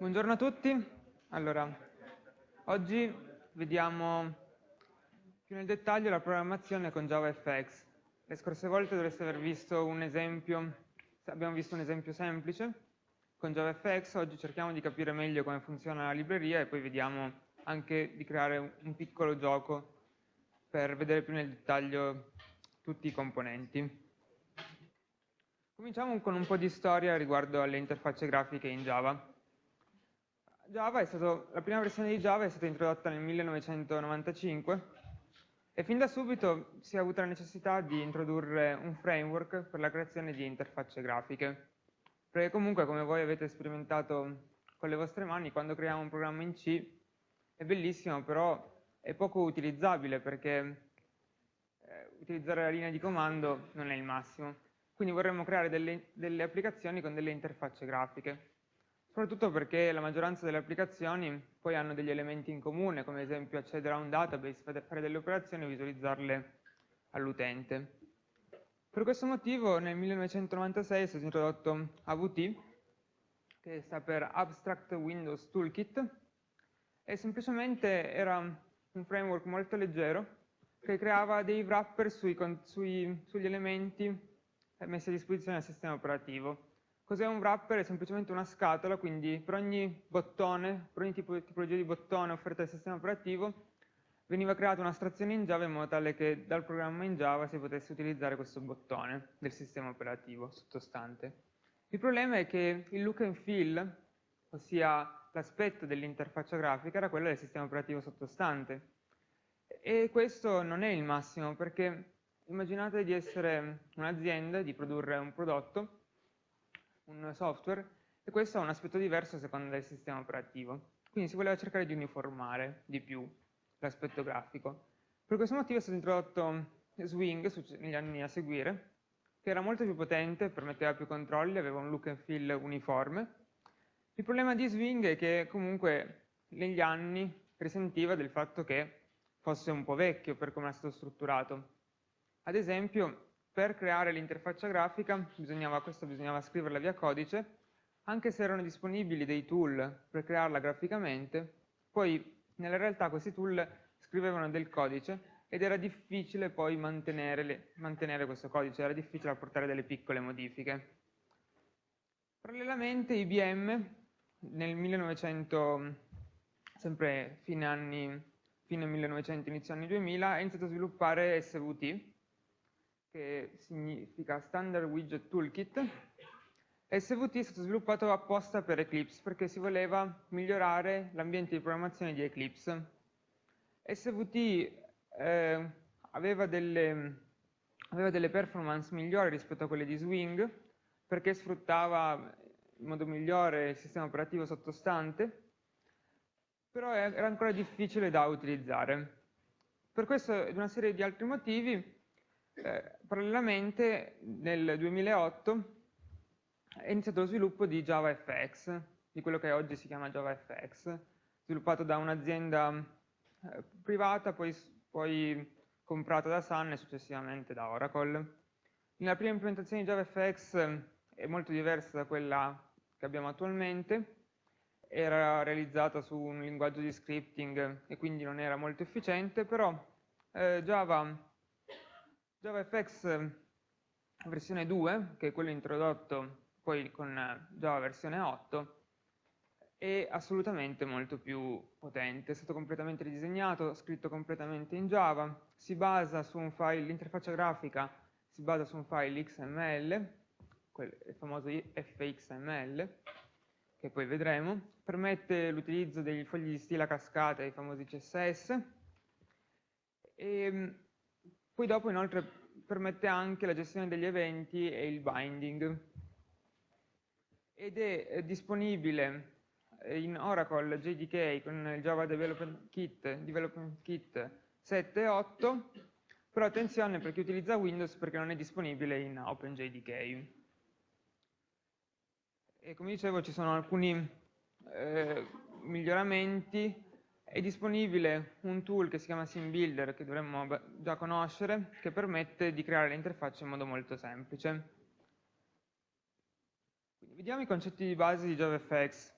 Buongiorno a tutti. Allora, oggi vediamo più nel dettaglio la programmazione con JavaFX. Le scorse volte dovreste aver visto un esempio, abbiamo visto un esempio semplice con JavaFX, oggi cerchiamo di capire meglio come funziona la libreria e poi vediamo anche di creare un piccolo gioco per vedere più nel dettaglio tutti i componenti. Cominciamo con un po' di storia riguardo alle interfacce grafiche in Java. Stato, la prima versione di Java è stata introdotta nel 1995 e fin da subito si è avuta la necessità di introdurre un framework per la creazione di interfacce grafiche. Perché comunque, come voi avete sperimentato con le vostre mani, quando creiamo un programma in C è bellissimo, però è poco utilizzabile perché eh, utilizzare la linea di comando non è il massimo. Quindi vorremmo creare delle, delle applicazioni con delle interfacce grafiche soprattutto perché la maggioranza delle applicazioni poi hanno degli elementi in comune, come ad esempio accedere a un database, fare delle operazioni e visualizzarle all'utente. Per questo motivo nel 1996 è stato introdotto AVT, che sta per Abstract Windows Toolkit, e semplicemente era un framework molto leggero che creava dei wrapper sui, sui, sugli elementi messi a disposizione del sistema operativo Cos'è un wrapper? È semplicemente una scatola, quindi per ogni bottone, per ogni tipo, tipologia di bottone offerta dal sistema operativo, veniva creata un'astrazione in Java in modo tale che dal programma in Java si potesse utilizzare questo bottone del sistema operativo sottostante. Il problema è che il look and feel, ossia l'aspetto dell'interfaccia grafica, era quello del sistema operativo sottostante. E questo non è il massimo, perché immaginate di essere un'azienda, di produrre un prodotto, un software e questo ha un aspetto diverso a seconda del sistema operativo. Quindi si voleva cercare di uniformare di più l'aspetto grafico. Per questo motivo è stato introdotto Swing negli anni a seguire, che era molto più potente, permetteva più controlli, aveva un look and feel uniforme. Il problema di Swing è che comunque negli anni risentiva del fatto che fosse un po' vecchio per come era stato strutturato. Ad esempio, per creare l'interfaccia grafica, bisognava, questo bisognava scriverla via codice, anche se erano disponibili dei tool per crearla graficamente, poi nella realtà questi tool scrivevano del codice ed era difficile poi mantenere, mantenere questo codice, era difficile apportare delle piccole modifiche. Parallelamente IBM nel 1900, sempre fine, anni, fine 1900, inizio anni 2000, ha iniziato a sviluppare SVT, che significa Standard Widget Toolkit, SVT è stato sviluppato apposta per Eclipse perché si voleva migliorare l'ambiente di programmazione di Eclipse. SVT eh, aveva, delle, aveva delle performance migliori rispetto a quelle di Swing perché sfruttava in modo migliore il sistema operativo sottostante, però era ancora difficile da utilizzare. Per questo e una serie di altri motivi eh, parallelamente nel 2008 è iniziato lo sviluppo di JavaFX, di quello che oggi si chiama JavaFX, sviluppato da un'azienda eh, privata, poi, poi comprata da Sun e successivamente da Oracle. La prima implementazione di JavaFX è molto diversa da quella che abbiamo attualmente, era realizzata su un linguaggio di scripting e quindi non era molto efficiente, però eh, Java JavaFX ehm, versione 2, che è quello introdotto poi con eh, Java versione 8, è assolutamente molto più potente, è stato completamente ridisegnato, scritto completamente in Java, si basa su un file, l'interfaccia grafica si basa su un file XML, il famoso fxml, che poi vedremo, permette l'utilizzo degli fogli di stile a cascata, i famosi CSS, e ehm, poi dopo inoltre permette anche la gestione degli eventi e il binding. Ed è eh, disponibile eh, in Oracle JDK con il Java Development Kit, Development Kit 7 e 8, però attenzione per chi utilizza Windows perché non è disponibile in OpenJDK. E come dicevo ci sono alcuni eh, miglioramenti è disponibile un tool che si chiama SimBuilder, che dovremmo già conoscere, che permette di creare le interfacce in modo molto semplice. Quindi vediamo i concetti di base di JavaFX.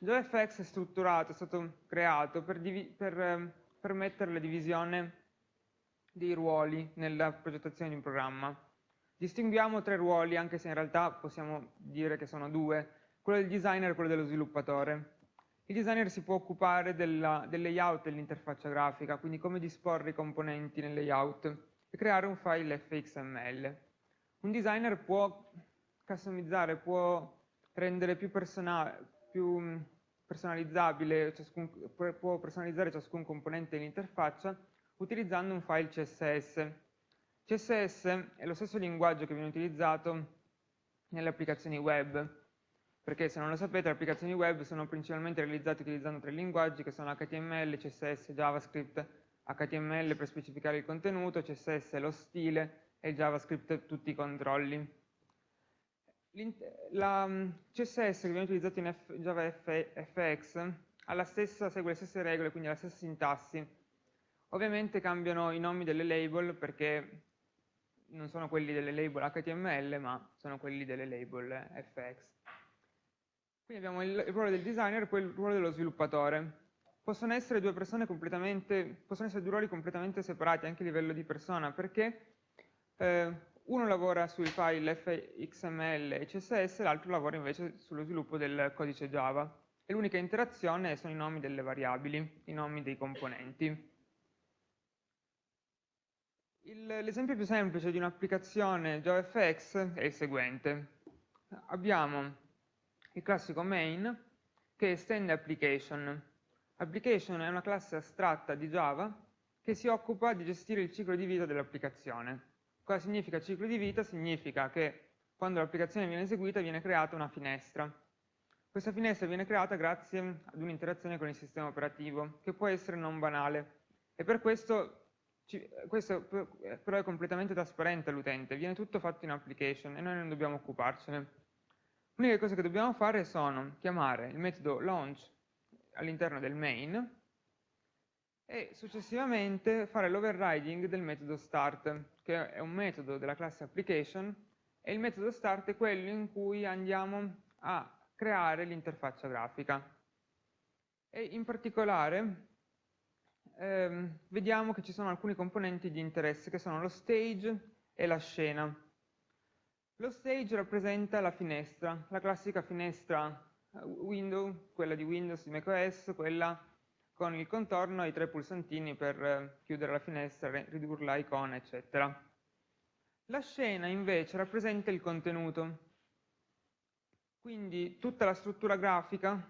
JavaFX è strutturato, è stato creato per, per eh, permettere la divisione dei ruoli nella progettazione di un programma. Distinguiamo tre ruoli, anche se in realtà possiamo dire che sono due, quello del designer e quello dello sviluppatore. Il designer si può occupare della, del layout dell'interfaccia grafica, quindi come disporre i componenti nel layout e creare un file fxml. Un designer può customizzare, può rendere più, più personalizzabile, ciascun, può personalizzare ciascun componente dell'interfaccia utilizzando un file CSS. CSS è lo stesso linguaggio che viene utilizzato nelle applicazioni web, perché se non lo sapete le applicazioni web sono principalmente realizzate utilizzando tre linguaggi che sono HTML, CSS, JavaScript, HTML per specificare il contenuto, CSS lo stile e JavaScript tutti i controlli. La mm, CSS che viene utilizzato in JavaFX segue le stesse regole, quindi la stessa sintassi. Ovviamente cambiano i nomi delle label perché non sono quelli delle label HTML, ma sono quelli delle label FX. Quindi abbiamo il, il ruolo del designer e poi il ruolo dello sviluppatore. Possono essere due persone completamente, possono essere due ruoli completamente separati anche a livello di persona, perché eh, uno lavora sui file fxml e css, l'altro lavora invece sullo sviluppo del codice Java. E l'unica interazione sono i nomi delle variabili, i nomi dei componenti. L'esempio più semplice di un'applicazione JavaFX è il seguente. Abbiamo il classico main che estende application. Application è una classe astratta di Java che si occupa di gestire il ciclo di vita dell'applicazione. Cosa significa ciclo di vita? Significa che quando l'applicazione viene eseguita viene creata una finestra. Questa finestra viene creata grazie ad un'interazione con il sistema operativo, che può essere non banale. E per questo, questo però è completamente trasparente all'utente, viene tutto fatto in application e noi non dobbiamo occuparcene. L'unica cosa che dobbiamo fare sono chiamare il metodo launch all'interno del main e successivamente fare l'overriding del metodo start, che è un metodo della classe application, e il metodo start è quello in cui andiamo a creare l'interfaccia grafica. E in particolare ehm, vediamo che ci sono alcuni componenti di interesse, che sono lo stage e la scena. Lo stage rappresenta la finestra, la classica finestra eh, window, quella di Windows, di macOS, quella con il contorno e i tre pulsantini per eh, chiudere la finestra, ridurre l'icona, eccetera. La scena invece rappresenta il contenuto, quindi tutta la struttura grafica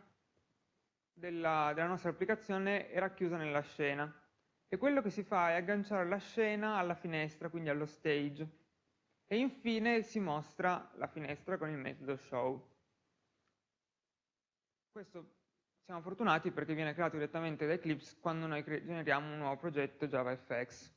della, della nostra applicazione è racchiusa nella scena. E quello che si fa è agganciare la scena alla finestra, quindi allo stage e infine si mostra la finestra con il metodo show. Questo siamo fortunati perché viene creato direttamente da Eclipse quando noi generiamo un nuovo progetto JavaFX.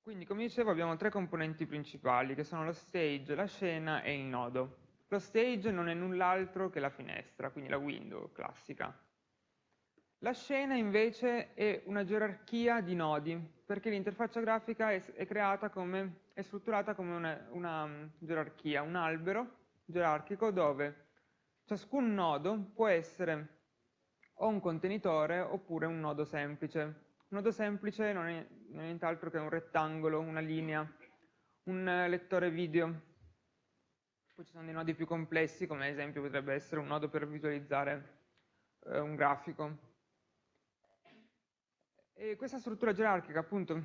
Quindi, come dicevo, abbiamo tre componenti principali, che sono lo stage, la scena e il nodo. Lo stage non è null'altro che la finestra, quindi la window classica. La scena invece è una gerarchia di nodi, perché l'interfaccia grafica è, è, come, è, strutturata come una, una um, gerarchia, un albero gerarchico dove ciascun nodo può essere o un contenitore oppure un nodo semplice. Un nodo semplice non è, non è nient'altro che un rettangolo, una linea, un lettore video. Poi ci sono dei nodi più complessi, come ad esempio potrebbe essere un nodo per visualizzare eh, un grafico. E questa struttura gerarchica appunto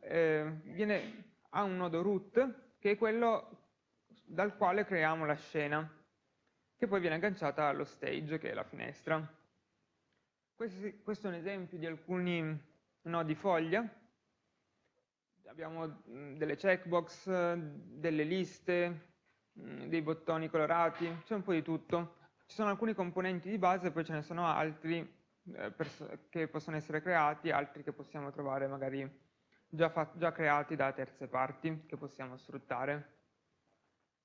eh, viene, ha un nodo root che è quello dal quale creiamo la scena che poi viene agganciata allo stage che è la finestra. Questo, questo è un esempio di alcuni nodi foglia. Abbiamo delle checkbox, delle liste, dei bottoni colorati, c'è un po' di tutto. Ci sono alcuni componenti di base, poi ce ne sono altri eh, che possono essere creati, altri che possiamo trovare magari già, già creati da terze parti che possiamo sfruttare.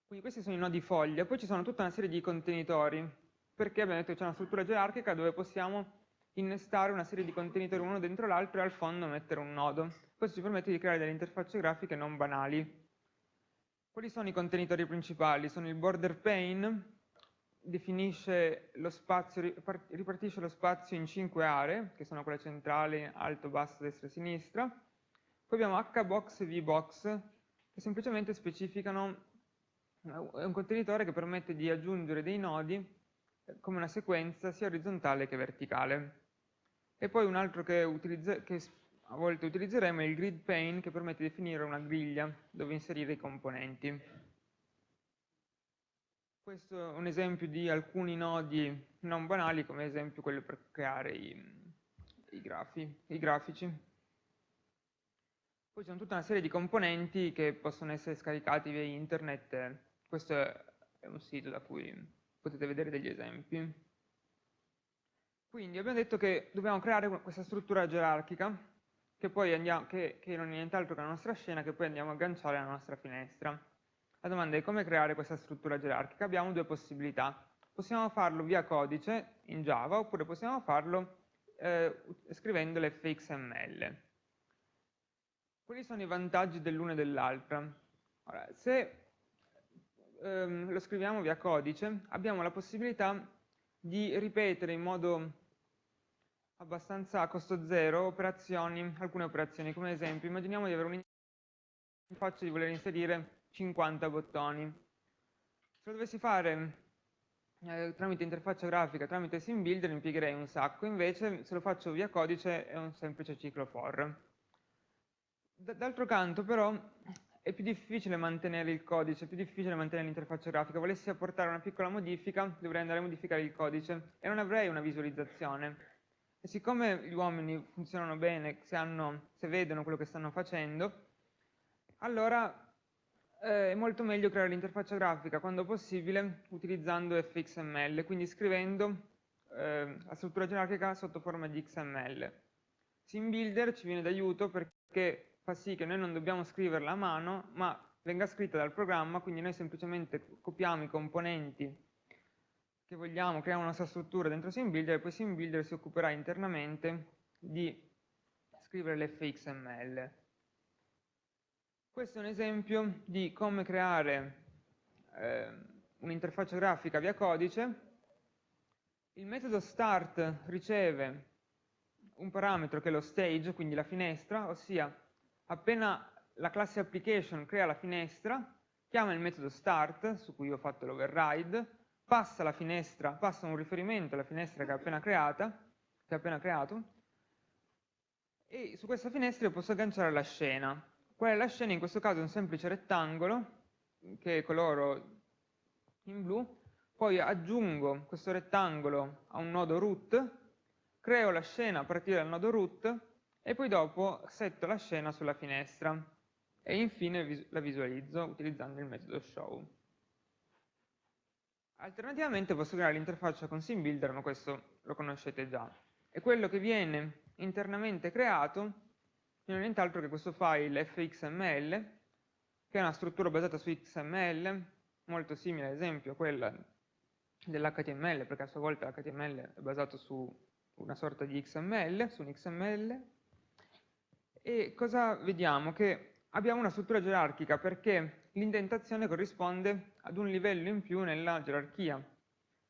Quindi questi sono i nodi foglia, poi ci sono tutta una serie di contenitori, perché abbiamo detto che c'è una struttura gerarchica dove possiamo innestare una serie di contenitori uno dentro l'altro e al fondo mettere un nodo. Questo ci permette di creare delle interfacce grafiche non banali. Quali sono i contenitori principali? Sono il border pane, definisce lo spazio, ripartisce lo spazio in cinque aree, che sono quelle centrali, alto, basso, destra e sinistra. Poi abbiamo hbox e vbox, che semplicemente specificano è un contenitore che permette di aggiungere dei nodi eh, come una sequenza sia orizzontale che verticale. E poi un altro che, che a volte utilizzeremo è il grid pane che permette di definire una griglia dove inserire i componenti. Questo è un esempio di alcuni nodi non banali, come esempio quello per creare i, i, grafi, i grafici. Poi c'è tutta una serie di componenti che possono essere scaricati via internet questo è un sito da cui potete vedere degli esempi. Quindi abbiamo detto che dobbiamo creare questa struttura gerarchica che, poi andiamo, che, che non è nient'altro che la nostra scena che poi andiamo a agganciare alla nostra finestra. La domanda è come creare questa struttura gerarchica? Abbiamo due possibilità. Possiamo farlo via codice in Java oppure possiamo farlo eh, scrivendo l'fxml. Quali sono i vantaggi dell'una e dell'altra? se ehm, lo scriviamo via codice, abbiamo la possibilità di ripetere in modo abbastanza a costo zero operazioni, alcune operazioni, come esempio immaginiamo di avere un'interfaccia di voler inserire 50 bottoni. Se lo dovessi fare eh, tramite interfaccia grafica, tramite SimBuilder, impiegherei un sacco, invece se lo faccio via codice è un semplice ciclo for. D'altro canto però è più difficile mantenere il codice, è più difficile mantenere l'interfaccia grafica. Volessi apportare una piccola modifica, dovrei andare a modificare il codice e non avrei una visualizzazione. E siccome gli uomini funzionano bene, se, hanno, se vedono quello che stanno facendo, allora eh, è molto meglio creare l'interfaccia grafica quando possibile utilizzando fxml, quindi scrivendo eh, la struttura gerarchica sotto forma di xml. SimBuilder ci viene d'aiuto perché fa sì che noi non dobbiamo scriverla a mano, ma venga scritta dal programma, quindi noi semplicemente copiamo i componenti che vogliamo, creiamo una nostra struttura dentro SimBuilder e poi SimBuilder si occuperà internamente di scrivere l'fxml. Questo è un esempio di come creare eh, un'interfaccia grafica via codice. Il metodo start riceve un parametro che è lo stage, quindi la finestra, ossia appena la classe application crea la finestra, chiama il metodo start, su cui ho fatto l'override, passa la finestra, passa un riferimento alla finestra che ha appena creata, che ha appena creato, e su questa finestra io posso agganciare la scena. Qual è la scena? In questo caso è un semplice rettangolo, che coloro in blu, poi aggiungo questo rettangolo a un nodo root, creo la scena a partire dal nodo root, e poi dopo setto la scena sulla finestra e infine la visualizzo utilizzando il metodo show. Alternativamente posso creare l'interfaccia con SimBuilder, ma questo lo conoscete già. E quello che viene internamente creato non è nient'altro che questo file fxml, che è una struttura basata su XML, molto simile ad esempio a quella dell'HTML, perché a sua volta l'HTML è basato su una sorta di XML, su un XML, e cosa vediamo? Che abbiamo una struttura gerarchica perché l'indentazione corrisponde ad un livello in più nella gerarchia.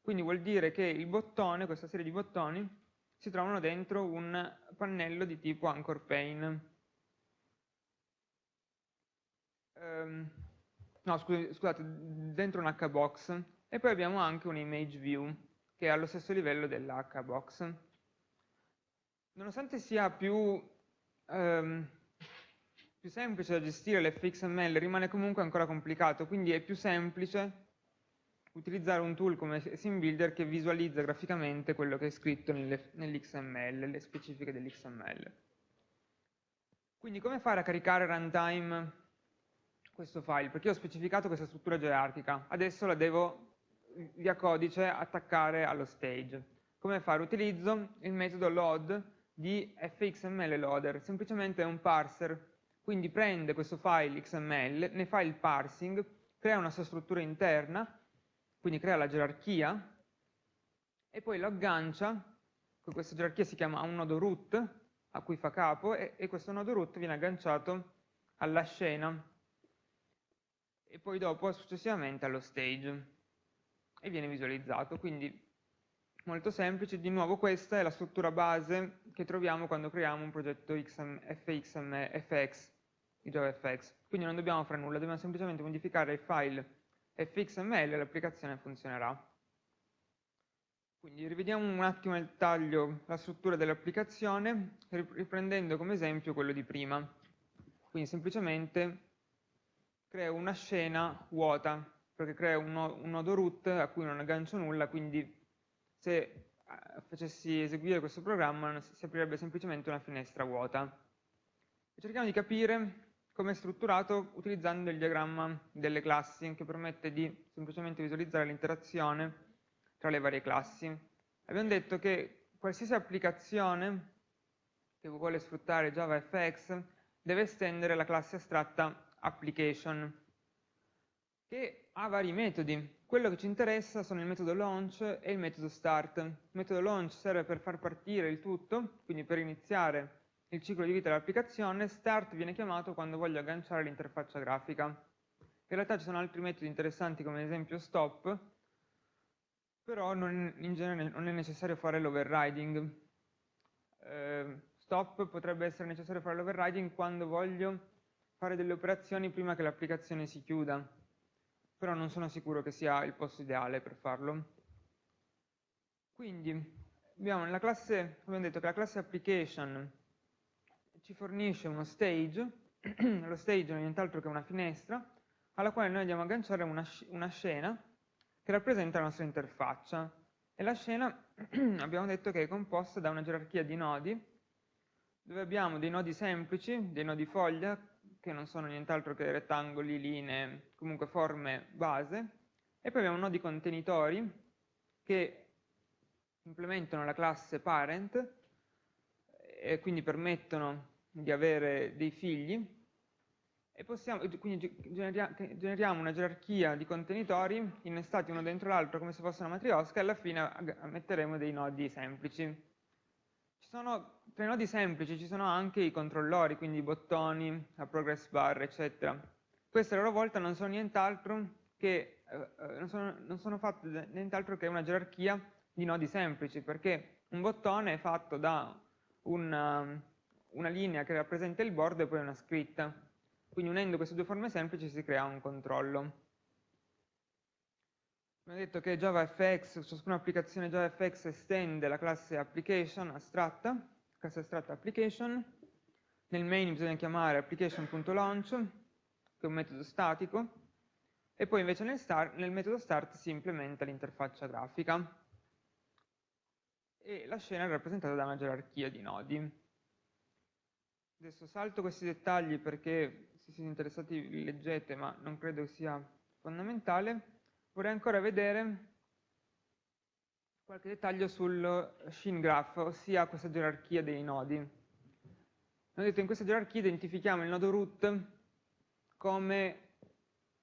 Quindi vuol dire che il bottone, questa serie di bottoni, si trovano dentro un pannello di tipo anchor pane. Um, no, scusate, dentro un hbox. E poi abbiamo anche un image view, che è allo stesso livello dell'hbox. Nonostante sia più ehm, più semplice da gestire l'fxml rimane comunque ancora complicato, quindi è più semplice utilizzare un tool come SimBuilder che visualizza graficamente quello che è scritto nell'XML, le specifiche dell'XML. Quindi come fare a caricare runtime questo file? Perché ho specificato questa struttura gerarchica, adesso la devo via codice attaccare allo stage. Come fare? Utilizzo il metodo load di fxml loader, semplicemente è un parser, quindi prende questo file XML, ne fa il parsing, crea una sua struttura interna, quindi crea la gerarchia, e poi lo aggancia, questa gerarchia si chiama un nodo root, a cui fa capo, e, e questo nodo root viene agganciato alla scena, e poi dopo successivamente allo stage. e viene visualizzato. Quindi molto semplice, di nuovo questa è la struttura base che troviamo quando creiamo un progetto XM, FXM, FX di JavaFX. Quindi non dobbiamo fare nulla, dobbiamo semplicemente modificare il file fxml e l'applicazione funzionerà. Quindi rivediamo un attimo nel taglio la struttura dell'applicazione, riprendendo come esempio quello di prima. Quindi semplicemente creo una scena vuota, perché creo un, nodo root a cui non aggancio nulla, quindi se eh, facessi eseguire questo programma si aprirebbe semplicemente una finestra vuota. cerchiamo di capire come è strutturato utilizzando il diagramma delle classi che permette di semplicemente visualizzare l'interazione tra le varie classi. Abbiamo detto che qualsiasi applicazione che vuole sfruttare JavaFX deve estendere la classe astratta application che ha vari metodi. Quello che ci interessa sono il metodo launch e il metodo start. Il metodo launch serve per far partire il tutto, quindi per iniziare il ciclo di vita dell'applicazione, start viene chiamato quando voglio agganciare l'interfaccia grafica. In realtà ci sono altri metodi interessanti come ad esempio stop, però non, in genere non è necessario fare l'overriding. Eh, stop potrebbe essere necessario fare l'overriding quando voglio fare delle operazioni prima che l'applicazione si chiuda, però non sono sicuro che sia il posto ideale per farlo. Quindi abbiamo nella classe, abbiamo detto che la classe application ci fornisce uno stage, lo stage non è nient'altro che una finestra, alla quale noi andiamo a agganciare una, una scena che rappresenta la nostra interfaccia. E la scena abbiamo detto che è composta da una gerarchia di nodi, dove abbiamo dei nodi semplici, dei nodi foglia, che non sono nient'altro che rettangoli, linee, comunque forme base, e poi abbiamo nodi contenitori che implementano la classe parent e quindi permettono di avere dei figli e possiamo, quindi generiamo una gerarchia di contenitori innestati uno dentro l'altro come se fosse una matriosca e alla fine metteremo dei nodi semplici. Sono, i nodi semplici ci sono anche i controllori, quindi i bottoni, la progress bar, eccetera. Queste a loro volta non sono nient'altro che, eh, eh non sono, non sono fatte nient'altro che una gerarchia di nodi semplici, perché un bottone è fatto da un una linea che rappresenta il bordo e poi una scritta. Quindi unendo queste due forme semplici si crea un controllo. Abbiamo detto che JavaFX, ciascuna applicazione JavaFX estende la classe application astratta, classe astratta application. Nel main bisogna chiamare application.launch, che è un metodo statico, e poi invece nel, start, nel metodo start si implementa l'interfaccia grafica. E la scena è rappresentata da una gerarchia di nodi. Adesso salto questi dettagli perché se siete interessati leggete, ma non credo sia fondamentale. Vorrei ancora vedere qualche dettaglio sul Shin Graph, ossia questa gerarchia dei nodi. Ho detto in questa gerarchia identifichiamo il nodo root come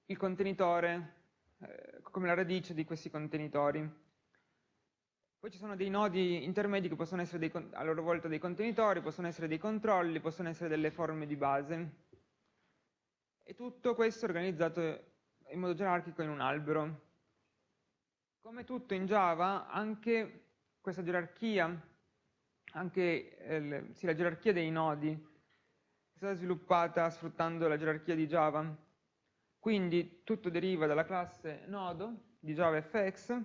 il contenitore, eh, come la radice di questi contenitori. Poi ci sono dei nodi intermedi che possono essere dei, a loro volta dei contenitori, possono essere dei controlli, possono essere delle forme di base. E tutto questo è organizzato in modo gerarchico in un albero. Come tutto in Java, anche questa gerarchia, anche eh, sì, la gerarchia dei nodi, è stata sviluppata sfruttando la gerarchia di Java. Quindi tutto deriva dalla classe nodo di JavaFX,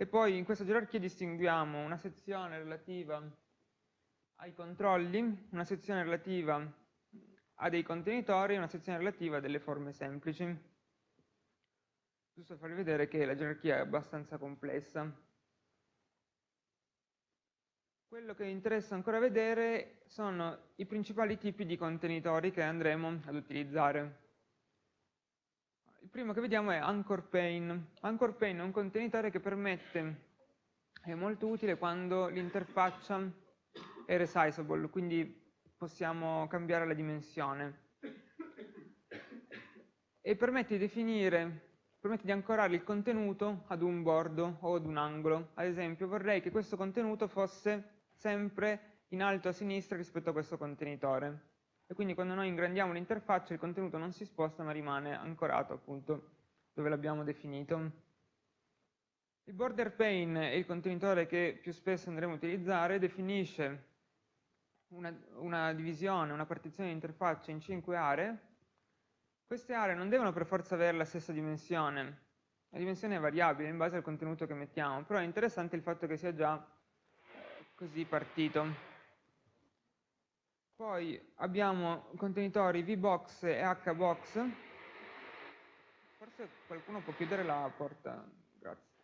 e poi in questa gerarchia distinguiamo una sezione relativa ai controlli, una sezione relativa a dei contenitori e una sezione relativa a delle forme semplici. Giusto farvi vedere che la gerarchia è abbastanza complessa. Quello che interessa ancora vedere sono i principali tipi di contenitori che andremo ad utilizzare. Il primo che vediamo è Anchor Pane. Anchor Pane è un contenitore che permette, è molto utile quando l'interfaccia è resizable, quindi possiamo cambiare la dimensione. E permette di definire, permette di ancorare il contenuto ad un bordo o ad un angolo. Ad esempio vorrei che questo contenuto fosse sempre in alto a sinistra rispetto a questo contenitore e quindi quando noi ingrandiamo l'interfaccia il contenuto non si sposta ma rimane ancorato appunto dove l'abbiamo definito. Il border pane è il contenitore che più spesso andremo a utilizzare, definisce una, una divisione, una partizione di interfaccia in cinque aree. Queste aree non devono per forza avere la stessa dimensione, la dimensione è variabile in base al contenuto che mettiamo, però è interessante il fatto che sia già così partito. Poi abbiamo contenitori VBox e HBox. Forse qualcuno può chiudere la porta. Grazie.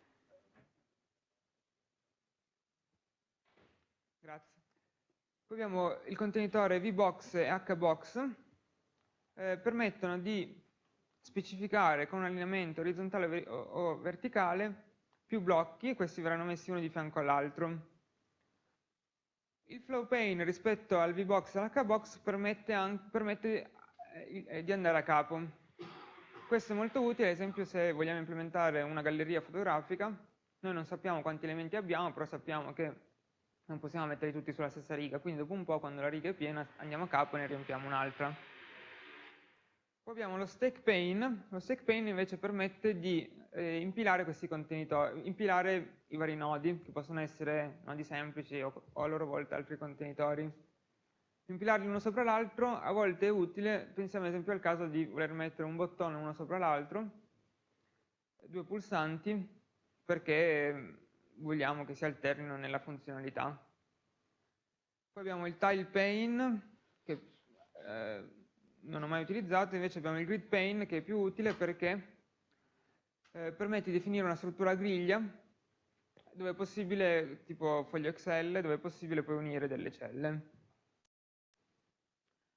Grazie. Poi abbiamo il contenitore VBox e HBox. Eh, permettono di specificare con un allineamento orizzontale o verticale più blocchi e questi verranno messi uno di fianco all'altro. Il flow pane rispetto al VBox e all'HBox permette, permette eh, di andare a capo. Questo è molto utile, ad esempio se vogliamo implementare una galleria fotografica, noi non sappiamo quanti elementi abbiamo, però sappiamo che non possiamo metterli tutti sulla stessa riga, quindi dopo un po' quando la riga è piena andiamo a capo e ne riempiamo un'altra. Poi abbiamo lo stack pane, lo stack pane invece permette di eh, impilare questi contenitori, impilare i vari nodi, che possono essere nodi semplici o, o a loro volta altri contenitori. Impilarli uno sopra l'altro a volte è utile, pensiamo ad esempio al caso di voler mettere un bottone uno sopra l'altro, due pulsanti, perché vogliamo che si alternino nella funzionalità. Poi abbiamo il tile pane, che eh, non ho mai utilizzato, invece abbiamo il grid pane che è più utile perché eh, permette di definire una struttura a griglia dove è possibile, tipo foglio Excel, dove è possibile poi unire delle celle.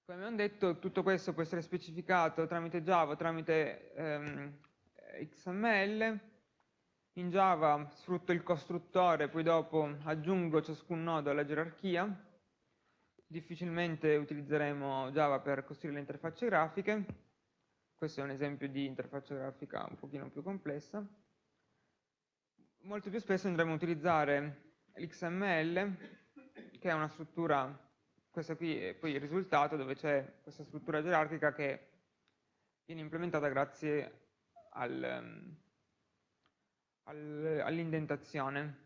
Come abbiamo detto, tutto questo può essere specificato tramite Java, tramite ehm, XML. In Java sfrutto il costruttore, poi dopo aggiungo ciascun nodo alla gerarchia difficilmente utilizzeremo Java per costruire le interfacce grafiche, questo è un esempio di interfaccia grafica un pochino più complessa. Molto più spesso andremo a utilizzare l'XML, che è una struttura, questo qui è poi il risultato, dove c'è questa struttura gerarchica che viene implementata grazie al, al, all'indentazione.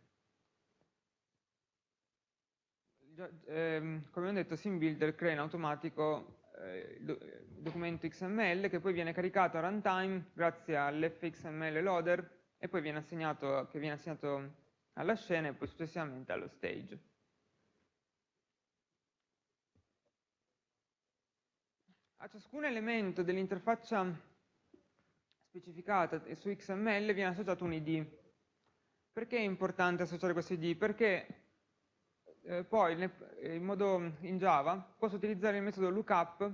Ehm, come ho detto, SimBuilder crea in automatico eh, il documento XML che poi viene caricato a runtime grazie all'fxml loader e poi viene assegnato, che viene assegnato alla scena e poi successivamente allo stage. A ciascun elemento dell'interfaccia specificata su XML viene associato un ID. Perché è importante associare questo ID? Perché eh, poi eh, in, modo, in Java posso utilizzare il metodo lookup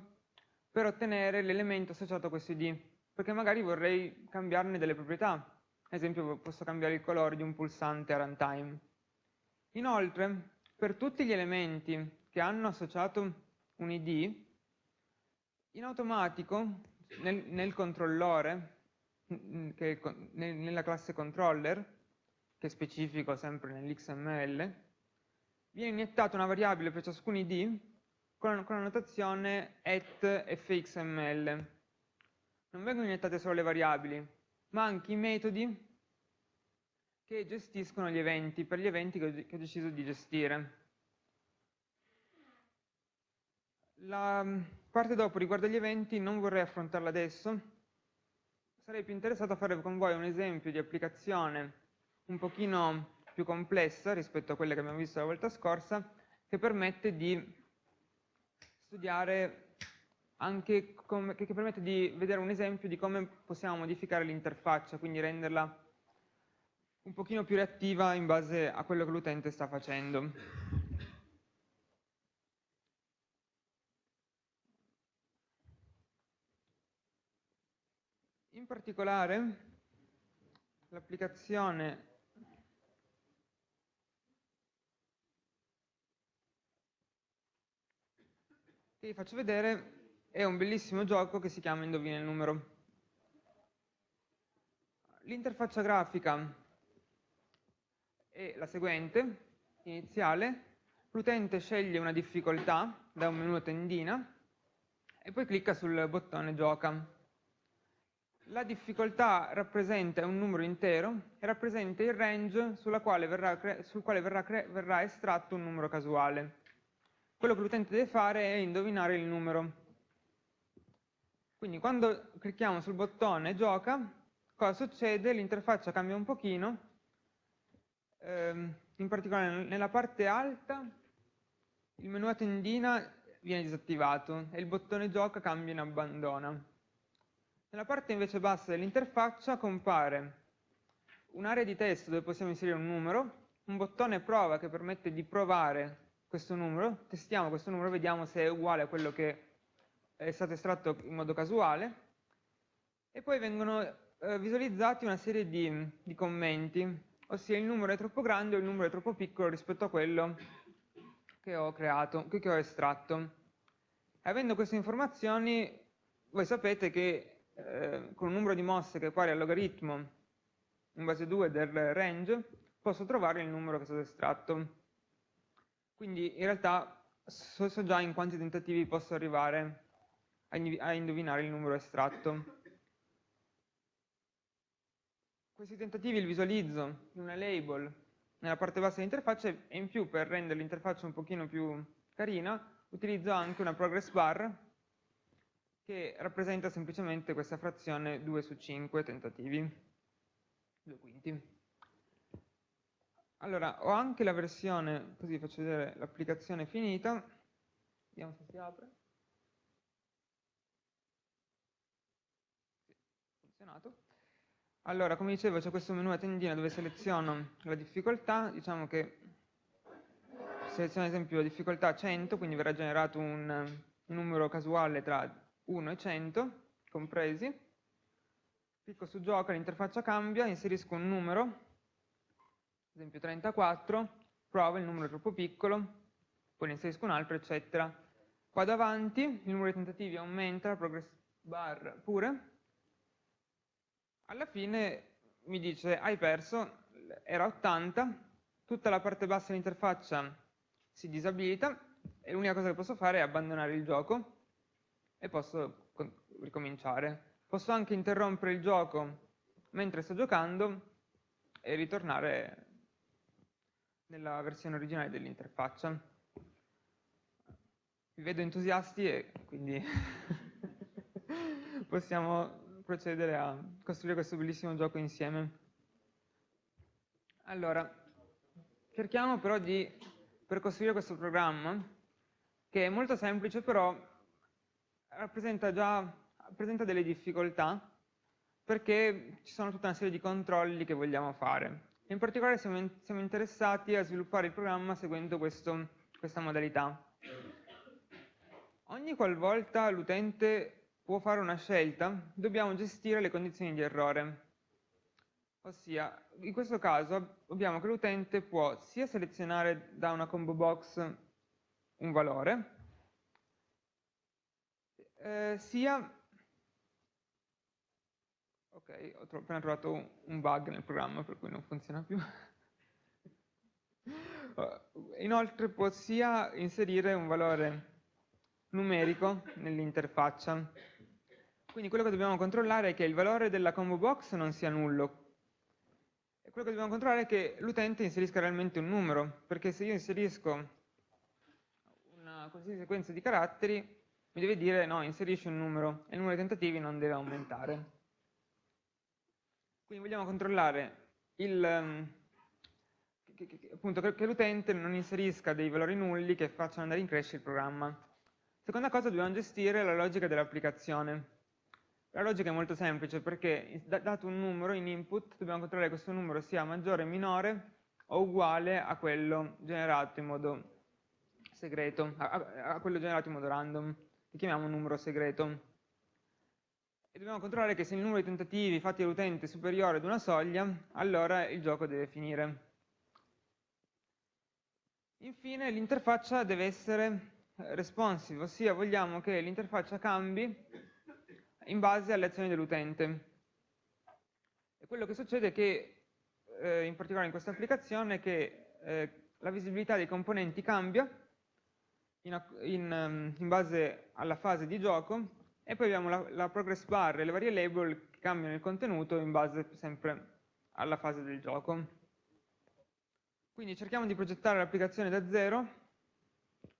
per ottenere l'elemento associato a questo id, perché magari vorrei cambiarne delle proprietà. Ad esempio posso cambiare il colore di un pulsante a runtime. Inoltre, per tutti gli elementi che hanno associato un id, in automatico nel, nel controllore, che, nella classe controller, che specifico sempre nell'XML, viene iniettata una variabile per ciascun id con, con la notazione at fxml. Non vengono iniettate solo le variabili, ma anche i metodi che gestiscono gli eventi, per gli eventi che ho, che ho deciso di gestire. La mm, parte dopo riguardo agli eventi non vorrei affrontarla adesso, sarei più interessato a fare con voi un esempio di applicazione un pochino più complessa rispetto a quelle che abbiamo visto la volta scorsa, che permette di studiare anche come, che permette di vedere un esempio di come possiamo modificare l'interfaccia, quindi renderla un pochino più reattiva in base a quello che l'utente sta facendo. In particolare l'applicazione vi faccio vedere è un bellissimo gioco che si chiama Indovina il numero. L'interfaccia grafica è la seguente, iniziale, l'utente sceglie una difficoltà da un menu a tendina e poi clicca sul bottone gioca. la difficoltà rappresenta un numero intero e rappresenta il range quale verrà, sul quale verrà, verrà estratto un numero casuale. Quello che l'utente deve fare è indovinare il numero. Quindi quando clicchiamo sul bottone gioca, cosa succede? L'interfaccia cambia un pochino, ehm, in particolare nella parte alta il menu a tendina viene disattivato e il bottone gioca cambia in abbandona. Nella parte invece bassa dell'interfaccia compare un'area di testo dove possiamo inserire un numero, un bottone prova che permette di provare questo numero, testiamo questo numero, vediamo se è uguale a quello che è stato estratto in modo casuale, e poi vengono eh, visualizzati una serie di, di commenti, ossia il numero è troppo grande o il numero è troppo piccolo rispetto a quello che ho creato, che ho estratto. Avendo queste informazioni, voi sapete che eh, con un numero di mosse che è pari al logaritmo in base 2 del range, posso trovare il numero che è stato estratto. Quindi in realtà so, so già in quanti tentativi posso arrivare a, indovinare il numero estratto. Questi tentativi li visualizzo in una label nella parte bassa dell'interfaccia e in più per rendere l'interfaccia un pochino più carina utilizzo anche una progress bar che rappresenta semplicemente questa frazione 2 su 5 tentativi, 2 quinti. Allora, ho anche la versione, così faccio vedere l'applicazione finita, vediamo se si apre. Funzionato. Allora, come dicevo, c'è questo menu a tendina dove seleziono la difficoltà, diciamo che seleziono ad esempio la difficoltà 100, quindi verrà generato un, numero casuale tra 1 e 100 compresi, clicco su gioco, l'interfaccia cambia, inserisco un numero, esempio 34, provo il numero troppo piccolo, poi ne inserisco un altro, eccetera. Qua davanti il numero di tentativi aumenta, la progress bar pure, alla fine mi dice hai perso, era 80, tutta la parte bassa dell'interfaccia si disabilita e l'unica cosa che posso fare è abbandonare il gioco e posso ricominciare. Posso anche interrompere il gioco mentre sto giocando e ritornare nella versione originale dell'interfaccia. Vi vedo entusiasti e quindi possiamo procedere a costruire questo bellissimo gioco insieme. Allora, cerchiamo però di, per costruire questo programma, che è molto semplice però rappresenta già presenta delle difficoltà perché ci sono tutta una serie di controlli che vogliamo fare. In particolare siamo, in, siamo interessati a sviluppare il programma seguendo questo, questa modalità. Ogni qualvolta l'utente può fare una scelta, dobbiamo gestire le condizioni di errore. Ossia, in questo caso abbiamo che l'utente può sia selezionare da una combo box un valore, eh, sia... Ok, ho tro appena trovato un bug nel programma per cui non funziona più. Inoltre può sia inserire un valore numerico nell'interfaccia quindi quello che dobbiamo controllare è che il valore della combo box non sia nullo. E quello che dobbiamo controllare è che l'utente inserisca realmente un numero, perché se io inserisco una qualsiasi sequenza di caratteri, mi deve dire no, inserisci un numero, e il numero di tentativi non deve aumentare. Quindi vogliamo controllare il, ehm, che, che, che l'utente non inserisca dei valori nulli che facciano andare in crescita il programma. Seconda cosa, dobbiamo gestire la logica dell'applicazione. La logica è molto semplice perché dato un numero in input dobbiamo controllare che questo numero sia maggiore, minore o uguale a quello generato in modo segreto, a, a quello generato in modo random, che chiamiamo numero segreto. E dobbiamo controllare che se il numero di tentativi fatti dall'utente è superiore ad una soglia, allora il gioco deve finire. Infine l'interfaccia deve essere responsive, ossia vogliamo che l'interfaccia cambi in base alle azioni dell'utente. E quello che succede è che, eh, in particolare in questa applicazione, è che eh, la visibilità dei componenti cambia in, in, ehm, in, base alla fase di gioco e poi abbiamo la, la progress bar e le varie label che cambiano il contenuto in base sempre alla fase del gioco. Quindi cerchiamo di progettare l'applicazione da zero,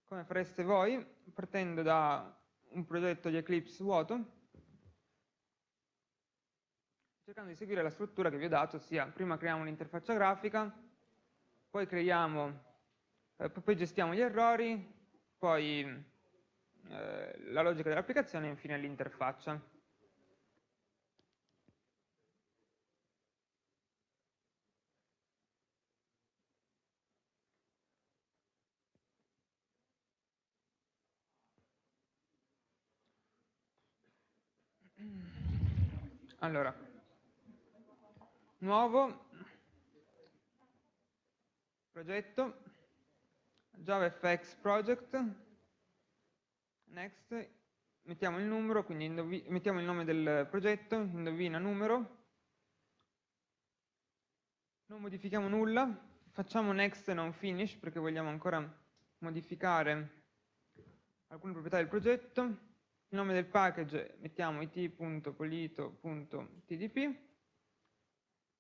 come fareste voi, partendo da un progetto di Eclipse vuoto, cercando di seguire la struttura che vi ho dato, ossia prima creiamo un'interfaccia grafica, poi creiamo, eh, poi gestiamo gli errori, poi eh, la logica dell'applicazione e infine l'interfaccia. Allora, nuovo progetto JavaFX project, next, mettiamo il numero, quindi mettiamo il nome del progetto, indovina numero, non modifichiamo nulla, facciamo next e non finish perché vogliamo ancora modificare alcune proprietà del progetto, il nome del package mettiamo it.polito.tdp,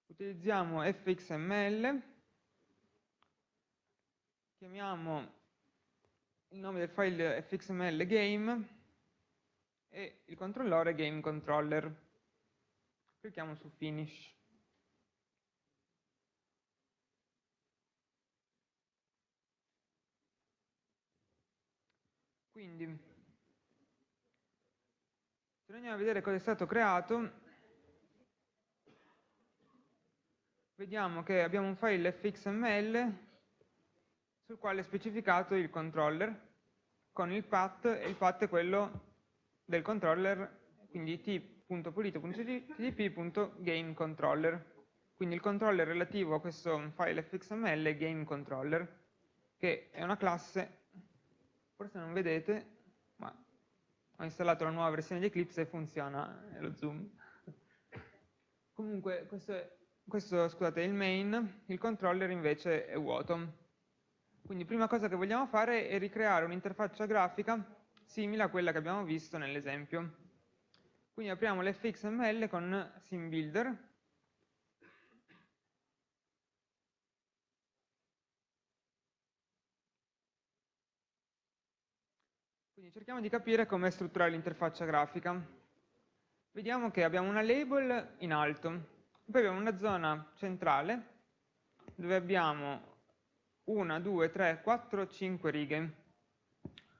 utilizziamo fxml, chiamiamo il nome del file fxml game e il controllore game controller. Clicchiamo su finish. Quindi, se andiamo a vedere cosa è stato creato, vediamo che abbiamo un file fxml sul quale è specificato il controller con il path e il path è quello del controller, quindi t.pulito.tdp.gameController. Quindi il controller relativo a questo file fxml è gameController, che è una classe, forse non vedete, ma ho installato la nuova versione di Eclipse e funziona lo zoom. Comunque questo, è, questo scusate, è il main, il controller invece è vuoto. Quindi prima cosa che vogliamo fare è ricreare un'interfaccia grafica simile a quella che abbiamo visto nell'esempio. Quindi apriamo l'fxml con SimBuilder. Quindi cerchiamo di capire come strutturare l'interfaccia grafica. Vediamo che abbiamo una label in alto, poi abbiamo una zona centrale dove abbiamo 1, 2, 3, 4, 5 righe.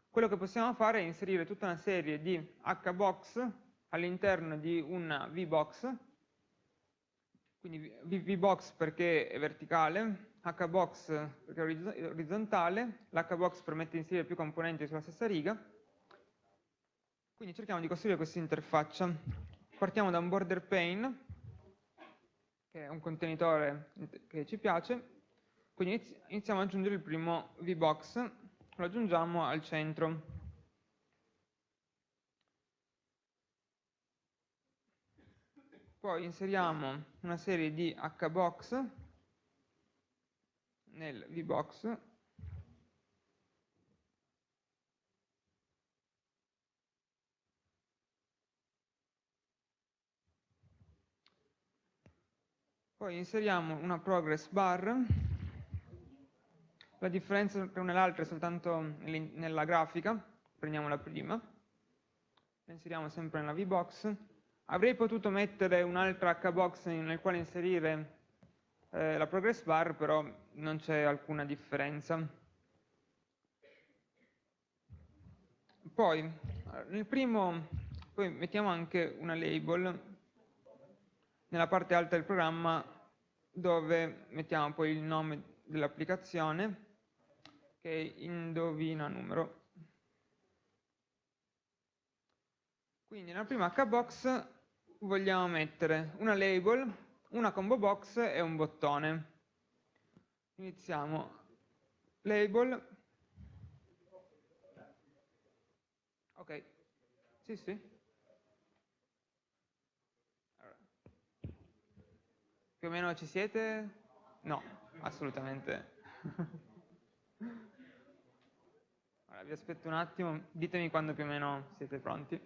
Quello che possiamo fare è inserire tutta una serie di hbox all'interno di una vbox, quindi vbox perché è verticale, hbox perché è orizzontale, l'hbox permette di inserire più componenti sulla stessa riga, quindi cerchiamo di costruire questa interfaccia. Partiamo da un border pane, che è un contenitore che ci piace, quindi iniziamo ad aggiungere il primo VBox, lo aggiungiamo al centro. Poi inseriamo una serie di hbox nel VBox Poi inseriamo una progress bar la differenza tra una e l'altra è soltanto nella grafica, prendiamo la prima, la inseriamo sempre nella VBox. Avrei potuto mettere un'altra HBox nel quale inserire eh, la progress bar, però non c'è alcuna differenza. Poi, nel primo, poi mettiamo anche una label nella parte alta del programma dove mettiamo poi il nome dell'applicazione indovina numero. Quindi nella prima hbox vogliamo mettere una label, una combo box e un bottone. Iniziamo label. Ok, sì sì. Allora. Più o meno ci siete? No, assolutamente. Vi aspetto un attimo, ditemi quando più o meno siete pronti.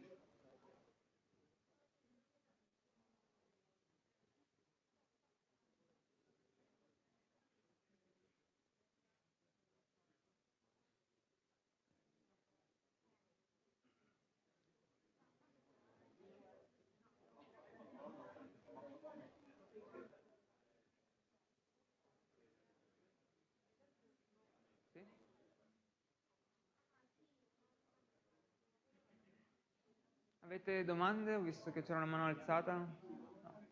Avete domande? Ho visto che c'era una mano alzata. No.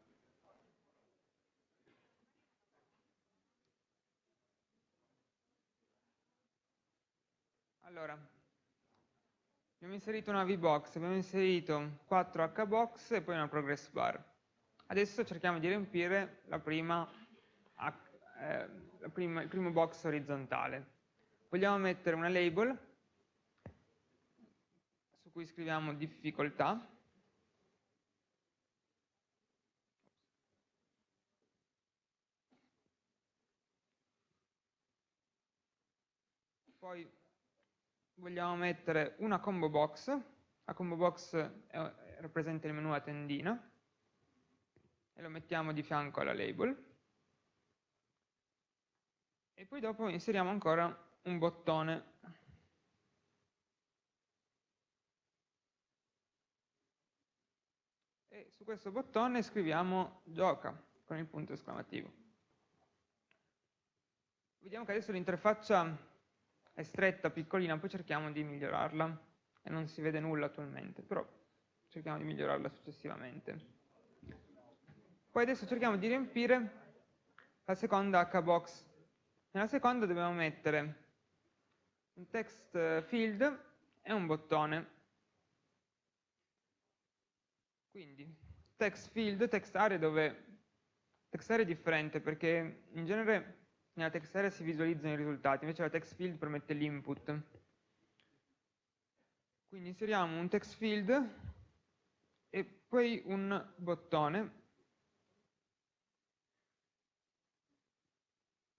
Allora, abbiamo inserito una VBox, abbiamo inserito 4 HBox e poi una progress bar. Adesso cerchiamo di riempire la prima, eh, la prima, il primo box orizzontale. Vogliamo mettere una label cui scriviamo difficoltà. Poi vogliamo mettere una combo box, la combo box è, rappresenta il menu a tendina, e lo mettiamo di fianco alla label. E poi dopo inseriamo ancora un bottone. E su questo bottone scriviamo gioca con il punto esclamativo. Vediamo che adesso l'interfaccia è stretta, piccolina, poi cerchiamo di migliorarla e non si vede nulla attualmente, però cerchiamo di migliorarla successivamente. Poi adesso cerchiamo di riempire la seconda hbox. Nella seconda dobbiamo mettere un text field e un bottone. Quindi text field, text area dove text area è differente perché in genere nella text area si visualizzano i risultati, invece la text field permette l'input. Quindi inseriamo un text field e poi un bottone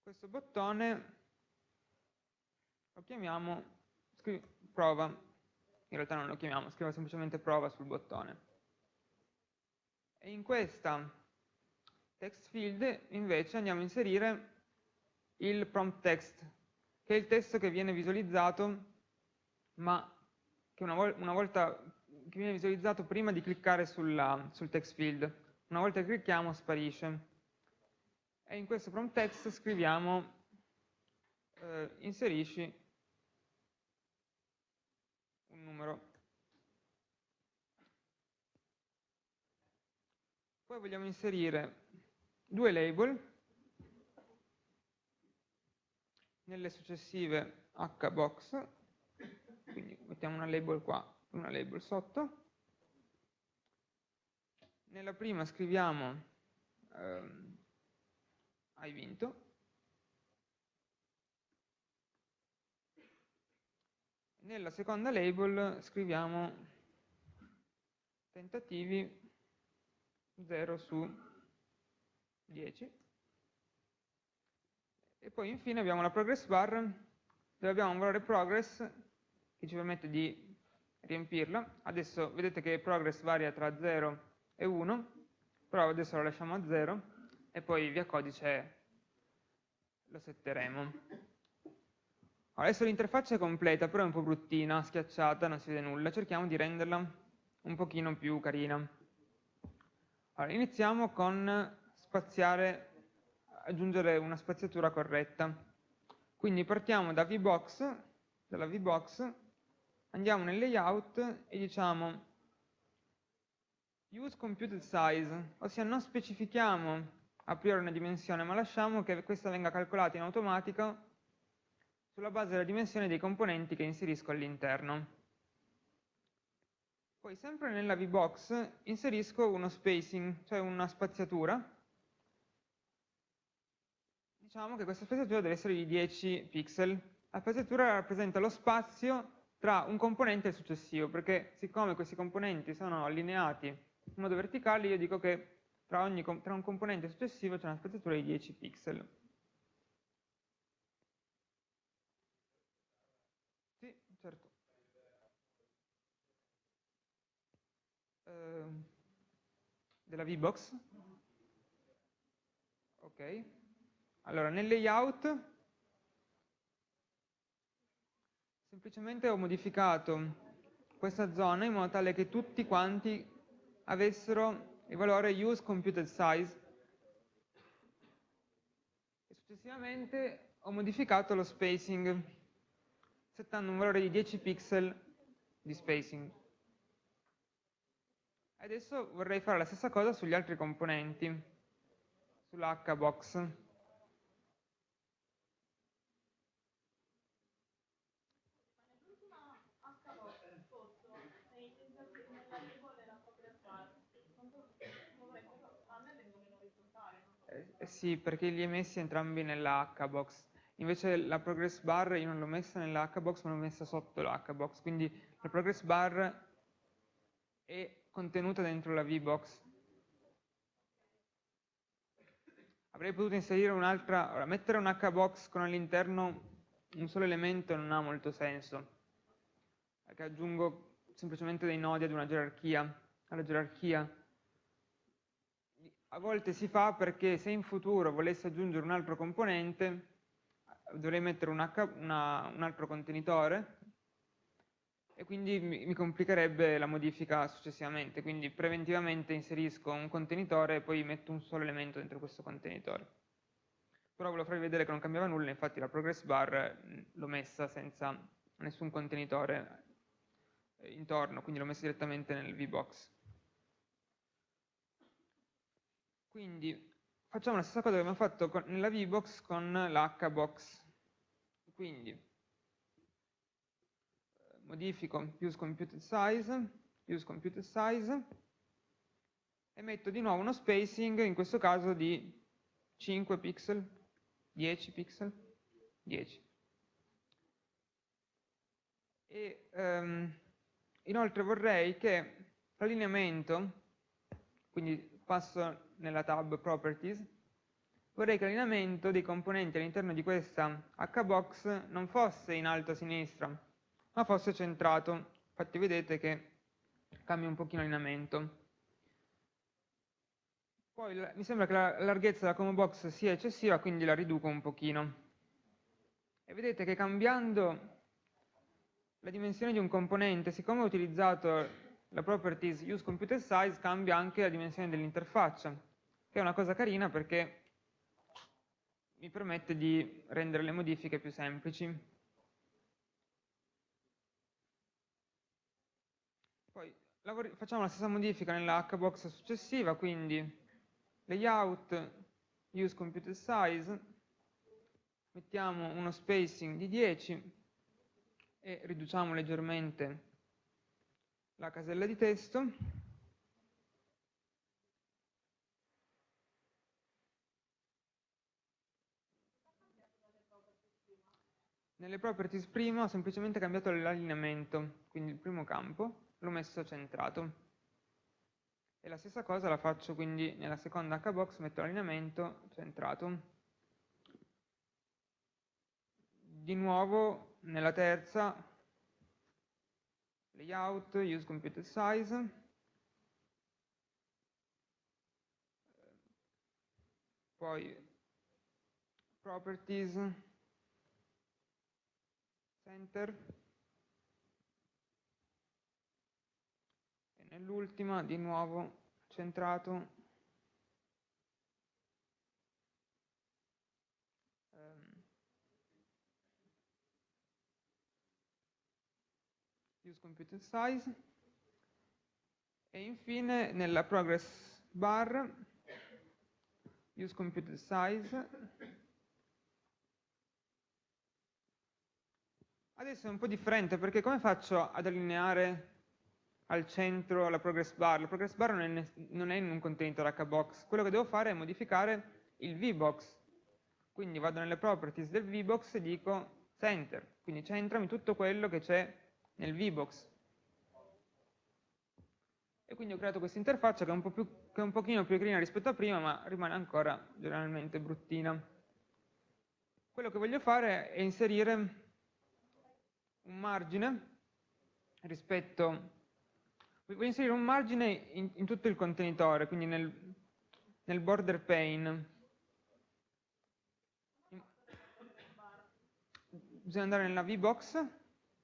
questo bottone lo chiamiamo prova, in realtà non lo chiamiamo, scrivo semplicemente prova sul bottone. E in questa text field invece andiamo a inserire il prompt text, che è il testo che viene visualizzato, ma che una, vol una volta che viene visualizzato prima di cliccare sulla, sul text field. Una volta che clicchiamo sparisce e in questo prompt text scriviamo eh, inserisci un numero. Poi vogliamo inserire due label nelle successive hbox, quindi mettiamo una label qua e una label sotto. Nella prima scriviamo ehm, hai vinto. Nella seconda label scriviamo tentativi 0 su 10. E poi infine abbiamo la progress bar dove abbiamo un valore progress che ci permette di riempirla. Adesso vedete che progress varia tra 0 e 1, però adesso lo lasciamo a 0 e poi via codice lo setteremo. Adesso l'interfaccia è completa, però è un po' bruttina, schiacciata, non si vede nulla. Cerchiamo di renderla un pochino più carina. Allora, iniziamo con spaziare, aggiungere una spaziatura corretta. Quindi partiamo da VBox, dalla VBox, andiamo nel layout e diciamo use computed size, ossia non specifichiamo a priori una dimensione, ma lasciamo che questa venga calcolata in automatico sulla base della dimensione dei componenti che inserisco all'interno. Poi sempre nella VBox inserisco uno spacing, cioè una spaziatura. Diciamo che questa spaziatura deve essere di 10 pixel. La spaziatura rappresenta lo spazio tra un componente e il successivo, perché siccome questi componenti sono allineati in modo verticale, io dico che tra, ogni, tra un componente successivo c'è una spaziatura di 10 pixel. Sì, certo. Uh, della VBox? Ok. Allora, nel layout semplicemente ho modificato questa zona in modo tale che tutti quanti avessero il valore use computed size e successivamente ho modificato lo spacing settando un valore di 10 pixel di spacing. Adesso vorrei fare la stessa cosa sugli altri componenti, sull'hbox. Eh, sì, perché li hai messi entrambi nella hbox. Invece la progress bar io non l'ho messa nella hbox, ma l'ho messa sotto la hbox. Quindi la progress bar è contenuta dentro la VBox. Avrei potuto inserire un'altra, ora, mettere un hbox con all'interno un solo elemento non ha molto senso, perché aggiungo semplicemente dei nodi ad una gerarchia, alla gerarchia. A volte si fa perché se in futuro volessi aggiungere un altro componente, dovrei mettere un, H, una, un altro contenitore, e quindi mi, mi complicherebbe la modifica successivamente, quindi preventivamente inserisco un contenitore e poi metto un solo elemento dentro questo contenitore. Però volevo farvi vedere che non cambiava nulla, infatti la progress bar l'ho messa senza nessun contenitore eh, intorno, quindi l'ho messa direttamente nel VBox. Quindi facciamo la stessa cosa che abbiamo fatto con, nella VBox con l'HBox. Quindi modifico use computed size, use computed size e metto di nuovo uno spacing, in questo caso di 5 pixel, 10 pixel, 10. E, um, inoltre vorrei che l'allineamento, quindi passo nella tab Properties, vorrei che l'allineamento dei componenti all'interno di questa hbox non fosse in alto a sinistra, ma fosse centrato. Infatti vedete che cambia un pochino l'allineamento. Poi mi sembra che la larghezza della combo box sia eccessiva, quindi la riduco un pochino. E vedete che cambiando la dimensione di un componente, siccome ho utilizzato la properties useComputerSize, cambia anche la dimensione dell'interfaccia, che è una cosa carina perché mi permette di rendere le modifiche più semplici. Facciamo la stessa modifica nella hbox successiva, quindi layout, use computed size, mettiamo uno spacing di 10 e riduciamo leggermente la casella di testo. Nelle properties prima ho semplicemente cambiato l'allineamento, quindi il primo campo, l'ho messo centrato. E la stessa cosa la faccio quindi nella seconda hbox, metto l'allineamento centrato. Di nuovo nella terza, layout, use computed size, poi properties, center, nell'ultima di nuovo centrato. Um, use computed size. E infine nella progress bar use computed size. Adesso è un po' differente perché come faccio ad allineare al centro la progress bar. La progress bar non è, non è in un contenitore hbox. Quello che devo fare è modificare il vbox. Quindi vado nelle properties del vbox e dico center. Quindi centrami tutto quello che c'è nel vbox. E quindi ho creato questa interfaccia che è, un più, che è un pochino più carina rispetto a prima, ma rimane ancora generalmente bruttina. Quello che voglio fare è inserire un margine rispetto Voglio inserire un margine in, in tutto il contenitore, quindi nel, nel border pane. Bisogna andare nella VBox,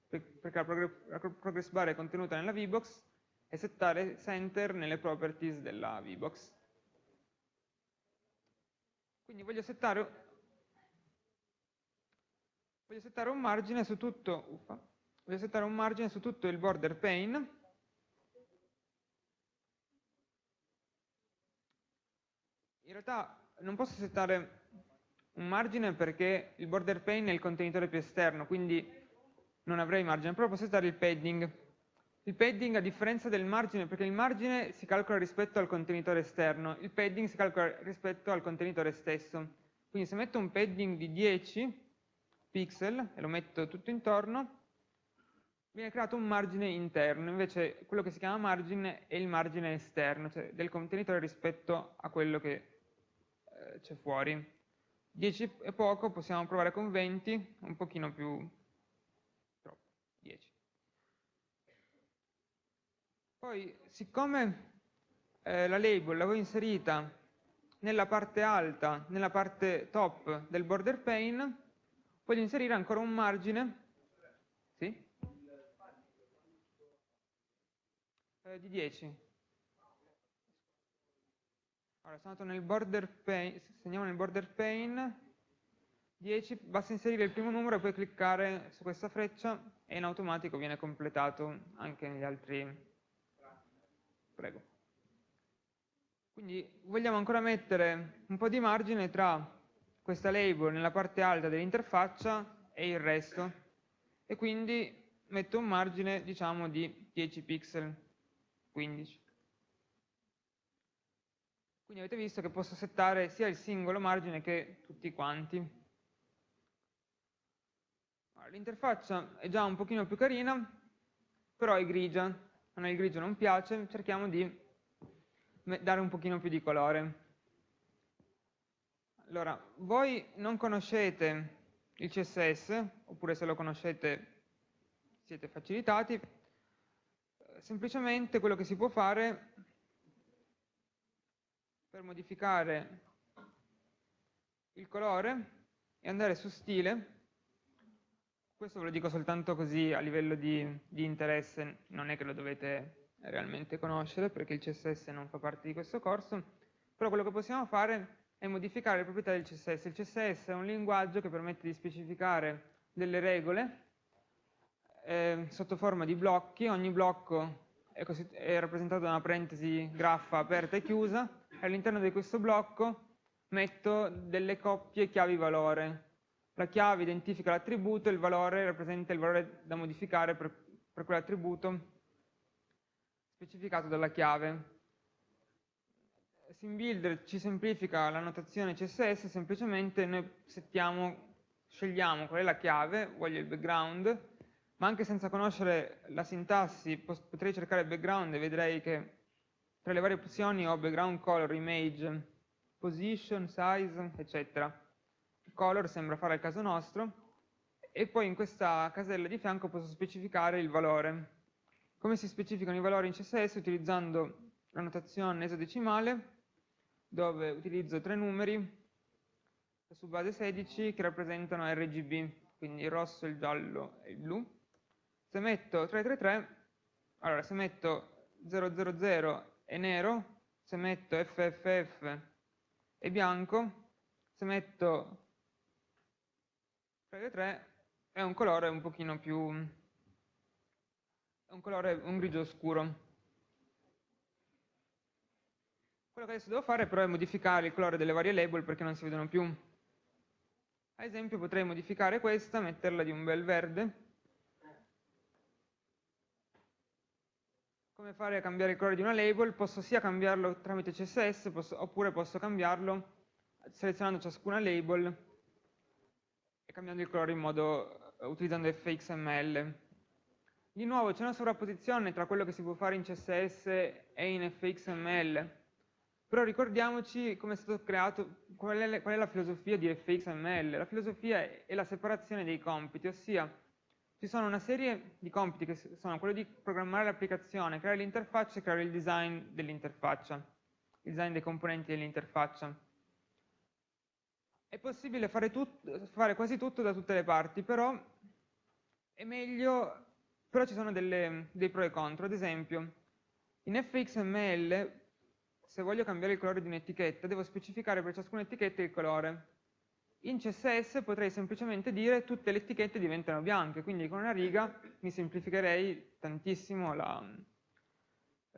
perché la, progress bar è contenuta nella VBox, e settare center nelle properties della VBox. Quindi voglio settare, voglio settare un margine tutto, uffa, voglio settare un margine su tutto il border pane in realtà non posso settare un margine perché il border pane è il contenitore più esterno, quindi non avrei margine, però posso settare il padding. Il padding a differenza del margine, perché il margine si calcola rispetto al contenitore esterno, il padding si calcola rispetto al contenitore stesso. Quindi se metto un padding di 10 pixel e lo metto tutto intorno, viene creato un margine interno, invece quello che si chiama margine è il margine esterno, cioè del contenitore rispetto a quello che c'è fuori. 10 è poco, possiamo provare con 20, un pochino più, troppo, 10. Poi, siccome eh, la label l'avevo inserita nella parte alta, nella parte top del border pane, voglio inserire ancora un margine sì? eh, di 10. Allora, sono andato nel border pane, segniamo nel border pane 10, basta inserire il primo numero e poi cliccare su questa freccia e in automatico viene completato anche negli altri. Prego. Quindi vogliamo ancora mettere un po' di margine tra questa label nella parte alta dell'interfaccia e il resto e quindi metto un margine diciamo di 10 pixel, 15. Quindi avete visto che posso settare sia il singolo margine che tutti quanti. L'interfaccia è già un pochino più carina, però è grigia. A noi il grigio non piace, cerchiamo di dare un pochino più di colore. Allora, voi non conoscete il CSS, oppure se lo conoscete siete facilitati, semplicemente quello che si può fare per modificare il colore e andare su stile, questo ve lo dico soltanto così a livello di, di interesse, non è che lo dovete realmente conoscere perché il CSS non fa parte di questo corso, però quello che possiamo fare è modificare le proprietà del CSS. Il CSS è un linguaggio che permette di specificare delle regole eh, sotto forma di blocchi, ogni blocco è, è rappresentato da una parentesi graffa aperta e chiusa, all'interno di questo blocco metto delle coppie chiavi-valore. La chiave identifica l'attributo e il valore rappresenta il valore da modificare per, per quell'attributo specificato dalla chiave. SimBuilder ci semplifica la notazione CSS, semplicemente noi settiamo, scegliamo qual è la chiave, voglio il background, ma anche senza conoscere la sintassi potrei cercare background e vedrei che tra le varie opzioni ho background color, image, position, size, eccetera. Color sembra fare il caso nostro e poi in questa casella di fianco posso specificare il valore. Come si specificano i valori in CSS? Utilizzando la notazione esadecimale dove utilizzo tre numeri su base 16 che rappresentano RGB, quindi il rosso, il giallo e il blu. Se metto 333, allora se metto 000 è nero, se metto FFF è bianco, se metto 3 è un colore un pochino più, è un colore, un grigio scuro. Quello che adesso devo fare però è modificare il colore delle varie label perché non si vedono più. Ad esempio potrei modificare questa, metterla di un bel verde, come fare a cambiare il colore di una label, posso sia cambiarlo tramite CSS posso, oppure posso cambiarlo selezionando ciascuna label e cambiando il colore in modo, uh, utilizzando fxml. Di nuovo c'è una sovrapposizione tra quello che si può fare in CSS e in fxml, però ricordiamoci come è stato creato, qual è, qual è la filosofia di fxml. La filosofia è la separazione dei compiti, ossia ci sono una serie di compiti che sono quello di programmare l'applicazione, creare l'interfaccia e creare il design dell'interfaccia, il design dei componenti dell'interfaccia. È possibile fare, fare, quasi tutto da tutte le parti, però è meglio, però ci sono delle, dei pro e contro. Ad esempio, in fxml, se voglio cambiare il colore di un'etichetta, devo specificare per ciascuna etichetta il colore. In CSS potrei semplicemente dire tutte le etichette diventano bianche, quindi con una riga mi semplificherei tantissimo la,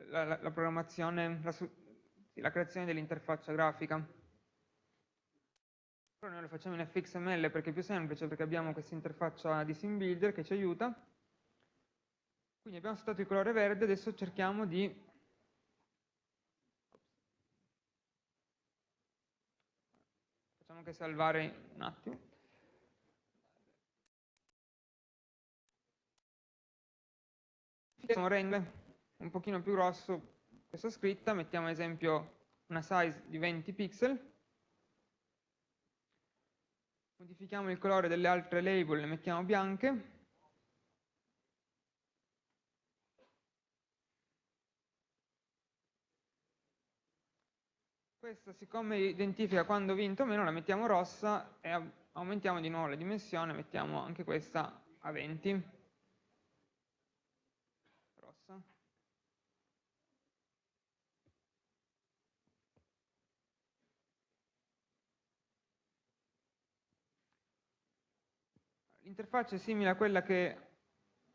la, la programmazione, la, creazione dell'interfaccia grafica. però noi lo facciamo in fxml perché è più semplice, perché abbiamo questa interfaccia di SimBuilder che ci aiuta. Quindi abbiamo settato il colore verde, adesso cerchiamo di anche salvare un attimo. Facciamo rende un pochino più grosso questa scritta, mettiamo ad esempio una size di 20 pixel, modifichiamo il colore delle altre label, le mettiamo bianche, questa siccome identifica quando vinto o meno la mettiamo rossa e aumentiamo di nuovo la dimensione, mettiamo anche questa a 20. Rossa. L'interfaccia è simile a quella che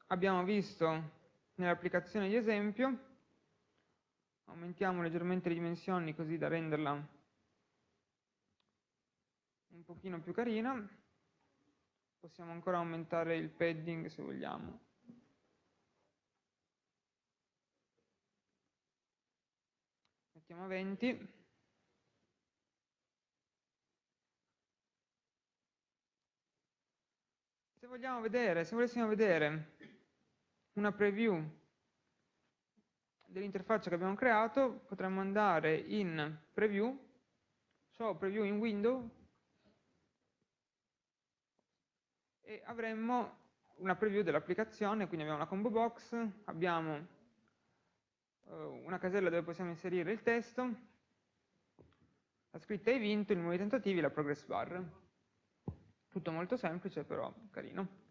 abbiamo visto nell'applicazione di esempio, aumentiamo leggermente le dimensioni così da renderla un pochino più carina. Possiamo ancora aumentare il padding se vogliamo. Mettiamo a 20 se vogliamo vedere se volessimo vedere una preview dell'interfaccia che abbiamo creato potremmo andare in preview, show preview in window e avremmo una preview dell'applicazione, quindi abbiamo una combo box, abbiamo uh, una casella dove possiamo inserire il testo, la scritta hai vinto, il numero di tentativi la progress bar. Tutto molto semplice però carino.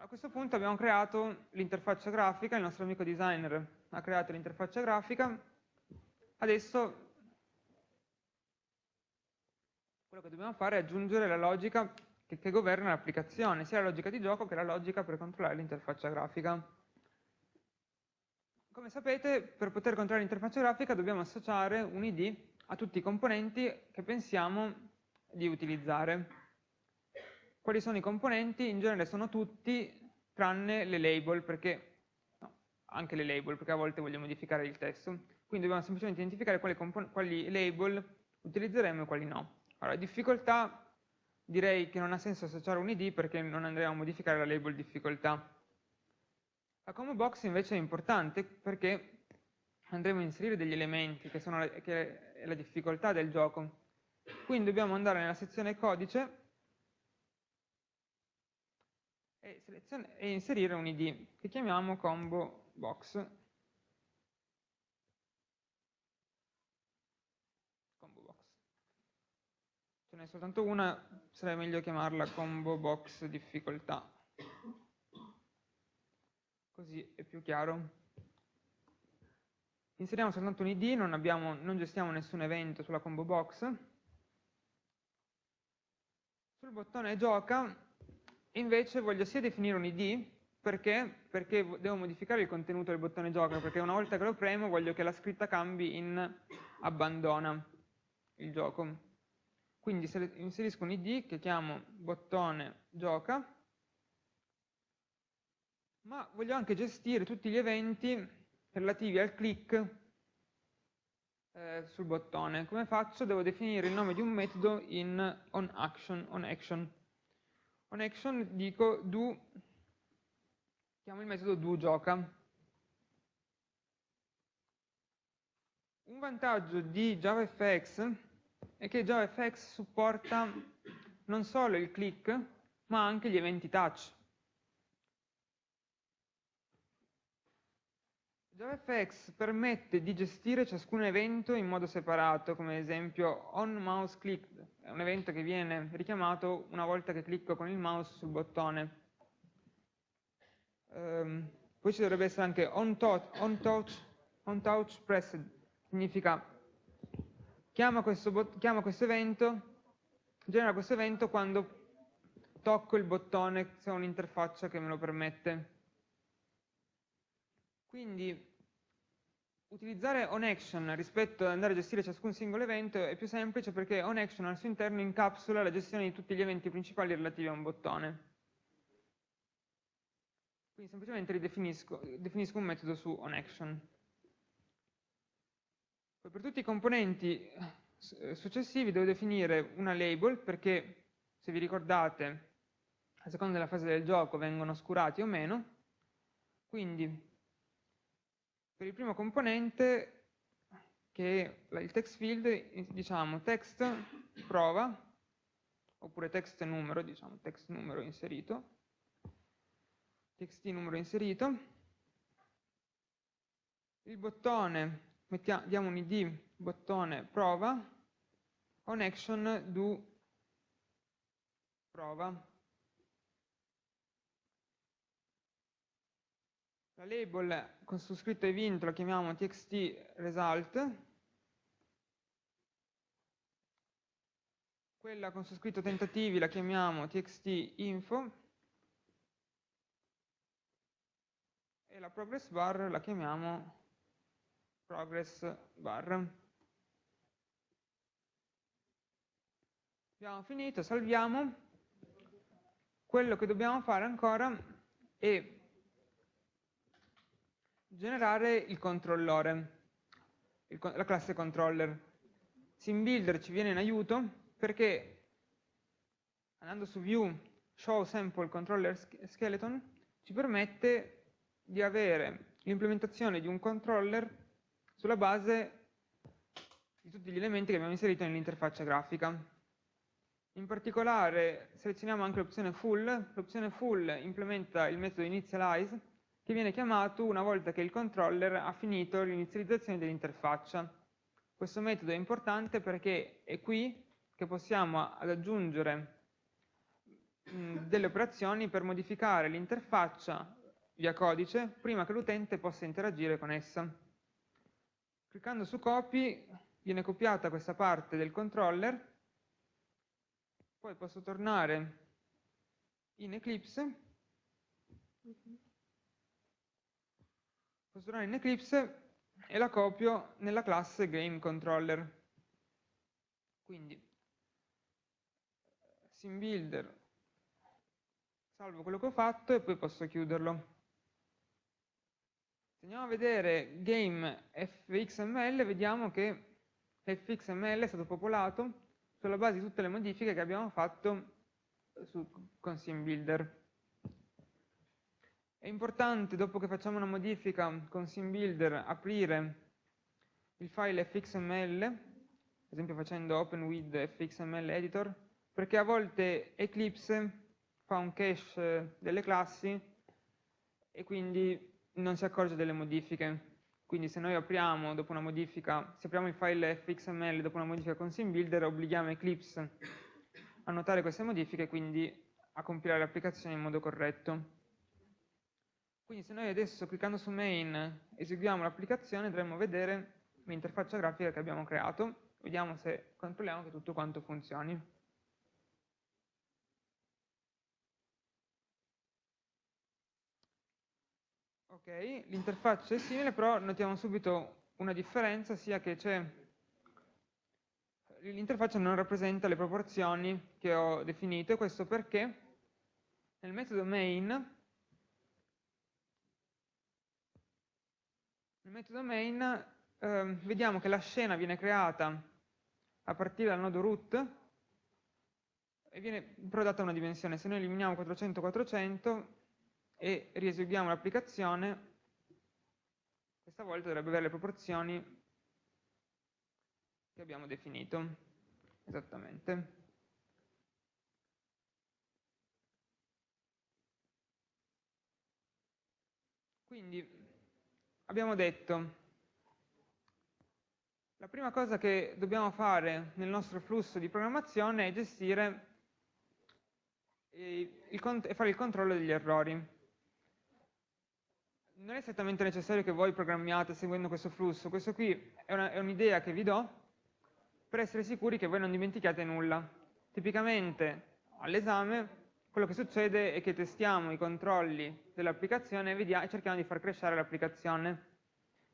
A questo punto abbiamo creato l'interfaccia grafica, il nostro amico designer ha creato l'interfaccia grafica, adesso quello che dobbiamo fare è aggiungere la logica che, che governa l'applicazione, sia la logica di gioco che la logica per controllare l'interfaccia grafica. Come sapete, per poter controllare l'interfaccia grafica dobbiamo associare un ID a tutti i componenti che pensiamo di utilizzare. Quali sono i componenti? In genere sono tutti tranne le label, perché, no, anche le label, perché a volte vogliamo modificare il testo. Quindi dobbiamo semplicemente identificare quali, quali label utilizzeremo e quali no. Allora, difficoltà direi che non ha senso associare un id perché non andremo a modificare la label difficoltà. La combo box invece è importante perché andremo a inserire degli elementi che sono la, che è la difficoltà del gioco. Quindi dobbiamo andare nella sezione codice e, e inserire un id che chiamiamo combo box. Box. Ce n'è soltanto una, sarebbe meglio chiamarla combo box difficoltà. Così è più chiaro. Inseriamo soltanto un id, non, abbiamo, non gestiamo nessun evento sulla combo box. Sul bottone gioca invece voglio sia definire un id, perché? Perché devo modificare il contenuto del bottone gioca, perché una volta che lo premo voglio che la scritta cambi in abbandona il gioco. Quindi inserisco un id che chiamo bottone gioca, ma voglio anche gestire tutti gli eventi relativi al click eh, sul bottone. Come faccio? Devo definire il nome di un metodo in onAction, onAction on action dico do, chiamo il metodo do gioca. Un vantaggio di JavaFX è che JavaFX supporta non solo il click, ma anche gli eventi touch. JavaFX permette di gestire ciascun evento in modo separato, come ad esempio onMouseClicked, è un evento che viene richiamato una volta che clicco con il mouse sul bottone. Um, poi ci dovrebbe essere anche onTouch on touch, on touch pressed, significa chiama questo, chiama questo evento, genera questo evento quando tocco il bottone se ho un'interfaccia che me lo permette. Quindi utilizzare onAction rispetto ad andare a gestire ciascun singolo evento è più semplice perché onAction al suo interno incapsula la gestione di tutti gli eventi principali relativi a un bottone. Quindi semplicemente ridefinisco definisco un metodo su onAction. Poi per tutti i componenti successivi devo definire una label perché, se vi ricordate, a seconda della fase del gioco vengono oscurati o meno. Quindi per il primo componente, che è il text field, diciamo text prova, oppure text numero, diciamo text numero inserito, text numero inserito, il bottone, mettiamo, diamo un id bottone prova, on action do prova, La label con su scritto event la chiamiamo txt result, quella con su scritto tentativi la chiamiamo txt info e la progress bar la chiamiamo progress bar. Abbiamo finito, salviamo. Quello che dobbiamo fare ancora è generare il controllore, il, la classe controller. SimBuilder ci viene in aiuto perché andando su view show sample controller skeleton ci permette di avere l'implementazione di un controller sulla base di tutti gli elementi che abbiamo inserito nell'interfaccia grafica. In particolare selezioniamo anche l'opzione full, l'opzione full implementa il metodo initialize che viene chiamato una volta che il controller ha finito l'inizializzazione dell'interfaccia. Questo metodo è importante perché è qui che possiamo ad aggiungere mh, delle operazioni per modificare l'interfaccia via codice prima che l'utente possa interagire con essa. Cliccando su copy viene copiata questa parte del controller, poi posso tornare in Eclipse costruire in Eclipse e la copio nella classe GameController. Quindi SimBuilder, salvo quello che ho fatto e poi posso chiuderlo. Se andiamo a vedere game fxml, vediamo che fxml è stato popolato sulla base di tutte le modifiche che abbiamo fatto su, con SimBuilder. È importante, dopo che facciamo una modifica con SimBuilder, aprire il file fxml, ad esempio facendo open with fxml editor, perché a volte Eclipse fa un cache delle classi e quindi non si accorge delle modifiche. Quindi se noi apriamo dopo una modifica, se apriamo il file fxml dopo una modifica con SimBuilder, obblighiamo Eclipse a notare queste modifiche e quindi a compilare l'applicazione in modo corretto. Quindi se noi adesso cliccando su main eseguiamo l'applicazione dovremmo vedere l'interfaccia grafica che abbiamo creato, vediamo se controlliamo che tutto quanto funzioni. Ok, l'interfaccia è simile, però notiamo subito una differenza, sia che l'interfaccia non rappresenta le proporzioni che ho definito, e questo perché nel metodo main Nel metodo main eh, vediamo che la scena viene creata a partire dal nodo root e viene però data una dimensione. Se noi eliminiamo 400-400 e rieseguiamo l'applicazione, questa volta dovrebbe avere le proporzioni che abbiamo definito esattamente. Quindi abbiamo detto la prima cosa che dobbiamo fare nel nostro flusso di programmazione è gestire e fare il controllo degli errori. Non è esattamente necessario che voi programmiate seguendo questo flusso, questo qui è un'idea che vi do per essere sicuri che voi non dimentichiate nulla. Tipicamente all'esame quello che succede è che testiamo i controlli dell'applicazione e cerchiamo di far crescere l'applicazione.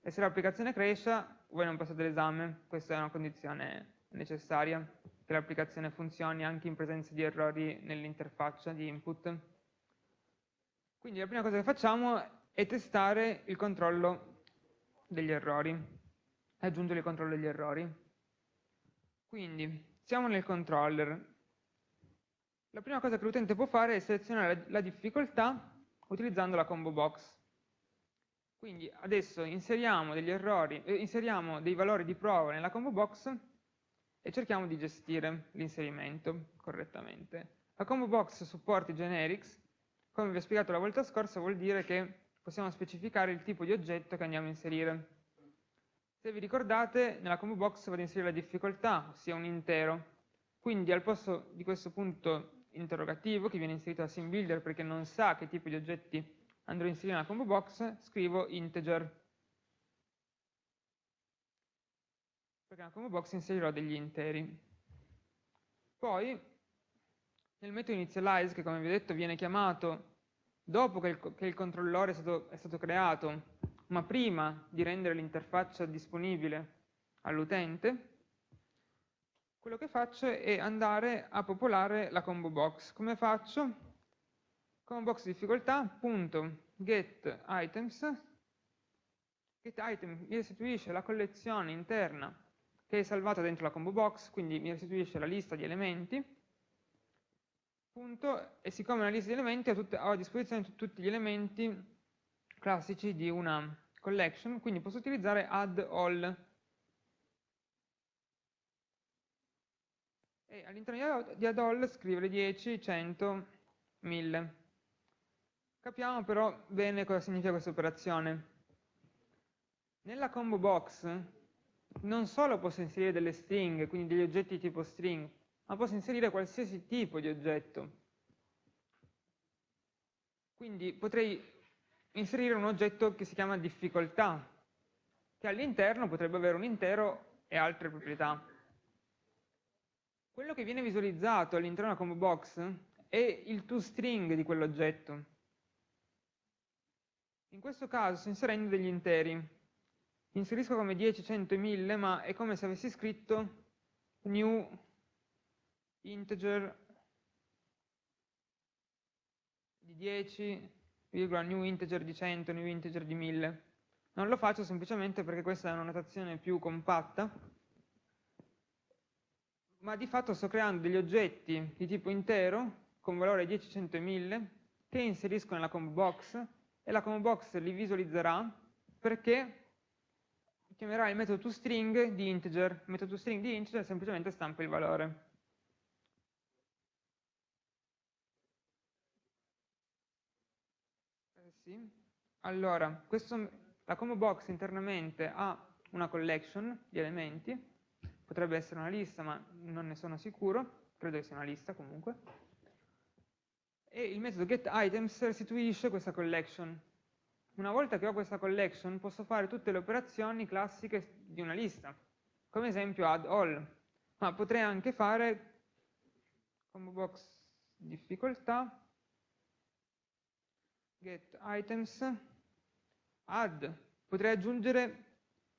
e se l'applicazione cresce voi non passate l'esame, questa è una condizione necessaria, che l'applicazione funzioni anche in presenza di errori nell'interfaccia di input. Quindi la prima cosa che facciamo è testare il controllo degli errori, aggiungere il controllo degli errori. Quindi siamo nel controller. La prima cosa che l'utente può fare è selezionare la difficoltà utilizzando la combo box. Quindi adesso inseriamo degli errori, eh, inseriamo dei valori di prova nella combo box e cerchiamo di gestire l'inserimento correttamente. La combo box supporta i generics, come vi ho spiegato la volta scorsa vuol dire che possiamo specificare il tipo di oggetto che andiamo a inserire. Se vi ricordate, nella combo box vado ad inserire la difficoltà, ossia un intero. Quindi al posto di questo punto interrogativo, che viene inserito da SimBuilder perché non sa che tipo di oggetti andrò a inserire nella combo box, scrivo integer. Perché nella combo box inserirò degli interi. Poi, nel metodo initialize, che come vi ho detto viene chiamato dopo che il, che il controllore è stato, è stato creato, ma prima di rendere l'interfaccia disponibile all'utente, quello che faccio è andare a popolare la combo box. Come faccio? Combo box difficoltà, punto, get items, get item mi restituisce la collezione interna che è salvata dentro la combo box, quindi mi restituisce la lista di elementi, punto, e siccome è una lista di elementi ho, tutte, ho a disposizione tutti gli elementi classici di una collection, quindi posso utilizzare add all. E all'interno di add all scrivere 10, 100, 1000. Capiamo però bene cosa significa questa operazione. Nella combo box non solo posso inserire delle string, quindi degli oggetti tipo string, ma posso inserire qualsiasi tipo di oggetto. Quindi potrei inserire un oggetto che si chiama difficoltà, che all'interno potrebbe avere un intero e altre proprietà. Quello che viene visualizzato all'interno della combo box è il toString di quell'oggetto. In questo caso sto inserendo degli interi. Inserisco come 10, 100 e 1000, ma è come se avessi scritto new integer di 10, new integer di 100, new integer di 1000. Non lo faccio semplicemente perché questa è una notazione più compatta, ma di fatto sto creando degli oggetti di tipo intero con valore 10, 100 e 1000 che inserisco nella combo box e la combo box li visualizzerà perché chiamerà il metodo toString di integer. Il metodo toString di integer semplicemente stampa il valore. Eh sì. Allora, questo, la combo box internamente ha una collection di elementi, potrebbe essere una lista ma non ne sono sicuro, credo che sia una lista comunque. E il metodo getItems restituisce questa collection. Una volta che ho questa collection posso fare tutte le operazioni classiche di una lista, come esempio add all, ma potrei anche fare combo box difficoltà, get items, add, potrei aggiungere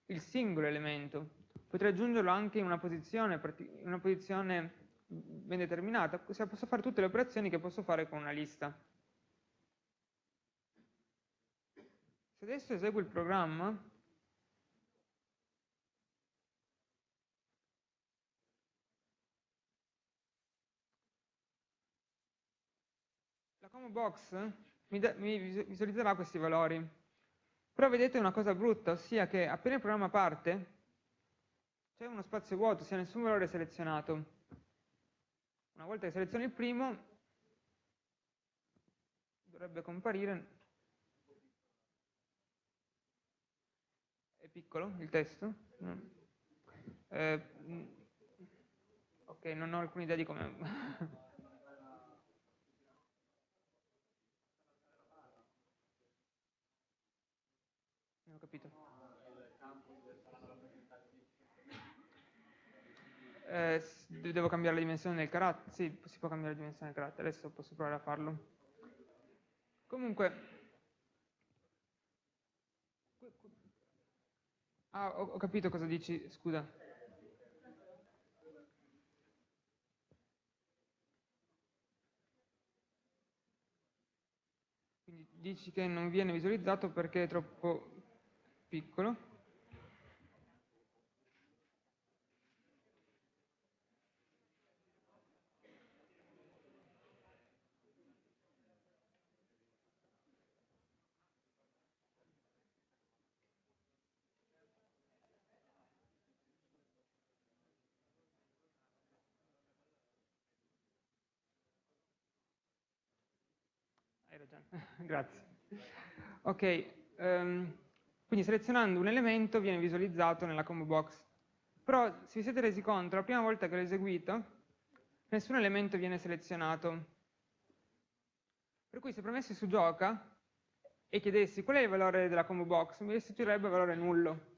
il singolo elemento, potrei aggiungerlo anche in una posizione, in una posizione ben determinata, posso fare tutte le operazioni che posso fare con una lista. Se adesso eseguo il programma, la combo box mi, mi visualizzerà questi valori. Però vedete una cosa brutta, ossia che appena il programma parte, c'è uno spazio vuoto, sia nessun valore selezionato. Una volta che seleziono il primo, dovrebbe comparire, è piccolo il testo? Eh, ok, non ho alcuna idea di come... non ho capito. Eh, devo cambiare la dimensione del carattere? Sì, si può cambiare la dimensione del carattere, adesso posso provare a farlo. Comunque, Ah, ho, ho capito cosa dici, scusa. Dici che non viene visualizzato perché è troppo piccolo. Grazie. Ok, um, quindi selezionando un elemento viene visualizzato nella combo box. Però se vi siete resi conto, la prima volta che l'ho eseguito, nessun elemento viene selezionato. Per cui se premessi su gioca e chiedessi qual è il valore della combo box, mi restituirebbe valore nullo.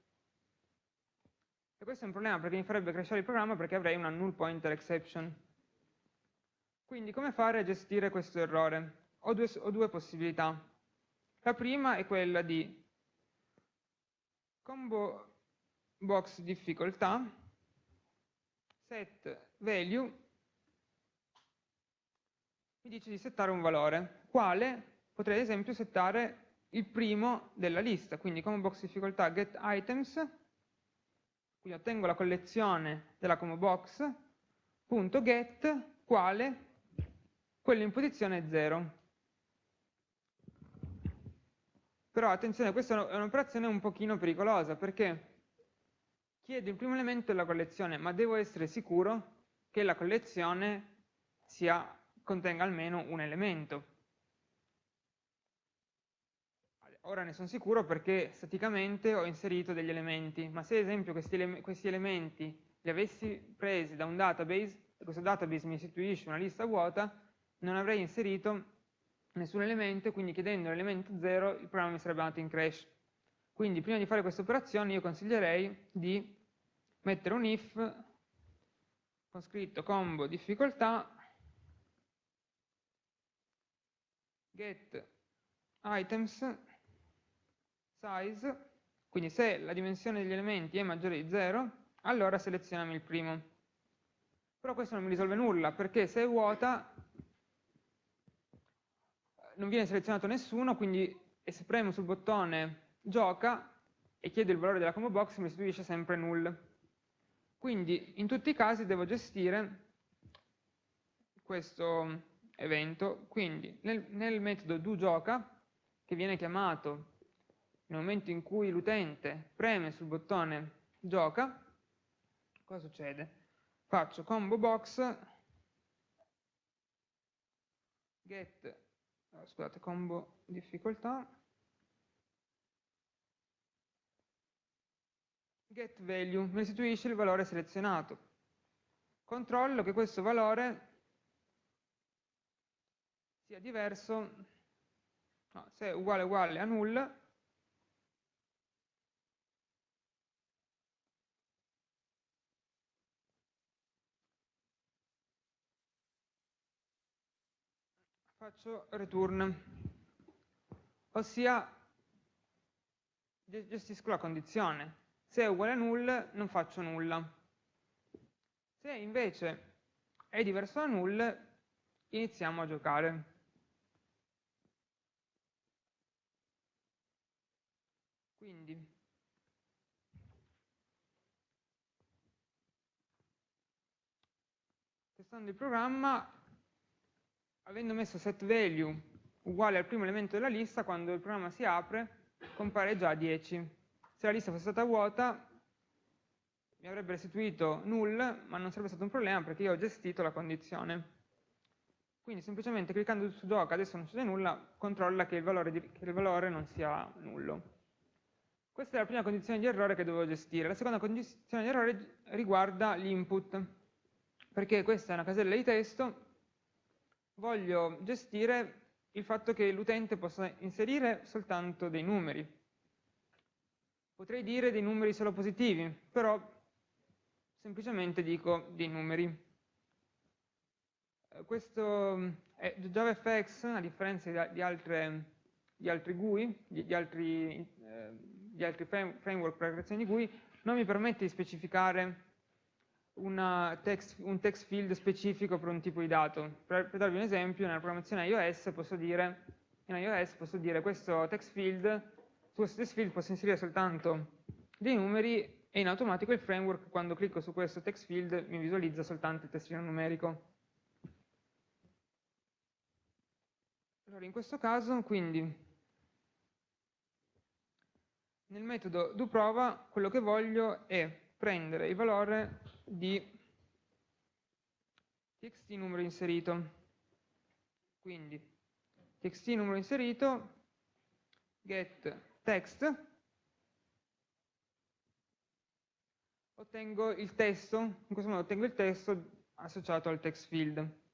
E questo è un problema perché mi farebbe crashare il programma perché avrei una null pointer exception. Quindi come fare a gestire questo errore? Ho due, ho due possibilità. La prima è quella di combo box difficoltà, set value, mi dice di settare un valore, quale potrei ad esempio settare il primo della lista, quindi combo box difficoltà get items, quindi ottengo la collezione della combo box, punto get, quale quello in posizione 0. Però attenzione, questa è un'operazione un pochino pericolosa perché chiedo il primo elemento della collezione, ma devo essere sicuro che la collezione sia, contenga almeno un elemento. Ora ne sono sicuro perché staticamente ho inserito degli elementi, ma se ad esempio questi, ele questi elementi li avessi presi da un database, questo database mi istituisce una lista vuota, non avrei inserito nessun elemento, quindi chiedendo l'elemento 0 il programma mi sarebbe andato in crash. Quindi prima di fare questa operazione io consiglierei di mettere un if con scritto combo difficoltà get items size, quindi se la dimensione degli elementi è maggiore di 0, allora selezioniamo il primo. Però questo non mi risolve nulla, perché se è vuota non viene selezionato nessuno, quindi se premo sul bottone gioca e chiedo il valore della combo box mi restituisce sempre null. Quindi in tutti i casi devo gestire questo evento, quindi nel, nel metodo doGioca, che viene chiamato nel momento in cui l'utente preme sul bottone gioca, cosa succede? Faccio combo box get scusate, combo difficoltà, get value, mi restituisce il valore selezionato. Controllo che questo valore sia diverso, no, se è uguale uguale a null, faccio return, ossia gestisco la condizione. Se è uguale a null non faccio nulla. Se invece è diverso da null iniziamo a giocare. Quindi testando il programma avendo messo set value uguale al primo elemento della lista, quando il programma si apre compare già 10. Se la lista fosse stata vuota mi avrebbe restituito null, ma non sarebbe stato un problema perché io ho gestito la condizione. Quindi semplicemente cliccando su gioca, adesso non succede nulla, controlla che il valore, di, che il valore non sia nullo. Questa è la prima condizione di errore che dovevo gestire. La seconda condizione di errore riguarda l'input, perché questa è una casella di testo voglio gestire il fatto che l'utente possa inserire soltanto dei numeri. Potrei dire dei numeri solo positivi, però semplicemente dico dei numeri. Eh, questo è JavaFX, a differenza di, altre, di altri GUI, di, di altri eh, gli altri framework per la creazione di GUI, non mi permette di specificare text, un text field specifico per un tipo di dato. Per, per, darvi un esempio, nella programmazione iOS posso dire, in iOS posso dire questo text field, su questo text field posso inserire soltanto dei numeri e in automatico il framework quando clicco su questo text field mi visualizza soltanto il testino numerico. Allora in questo caso quindi nel metodo doProva quello che voglio è prendere il valore di txt numero inserito. Quindi txt numero inserito, get text, ottengo il testo, in questo modo ottengo il testo associato al text field.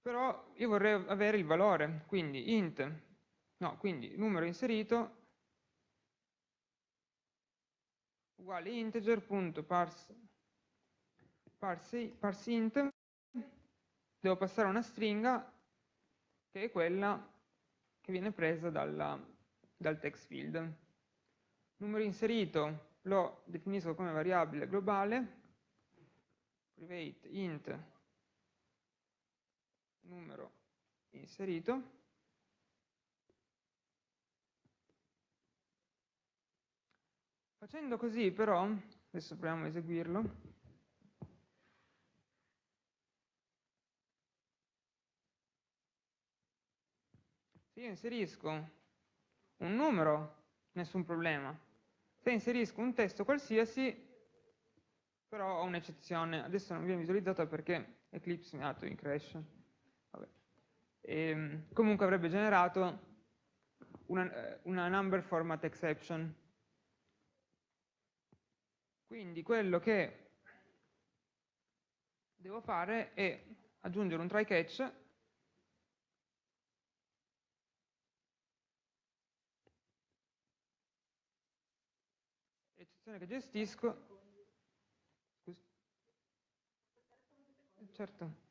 Però io vorrei avere il valore, quindi int, no, quindi numero inserito uguale integer.parse parse, parseInt, devo passare una stringa che è quella che viene presa dalla, dal text field. Numero inserito lo definisco come variabile globale, private int numero inserito, Facendo così però, adesso proviamo a eseguirlo, se io inserisco un numero, nessun problema. Se inserisco un testo qualsiasi, però ho un'eccezione. Adesso non viene visualizzata perché Eclipse mi ha dato in crash. E, ehm, comunque avrebbe generato una, eh, una number format exception quindi quello che devo fare è aggiungere un try catch eccezione che gestisco Scusi. certo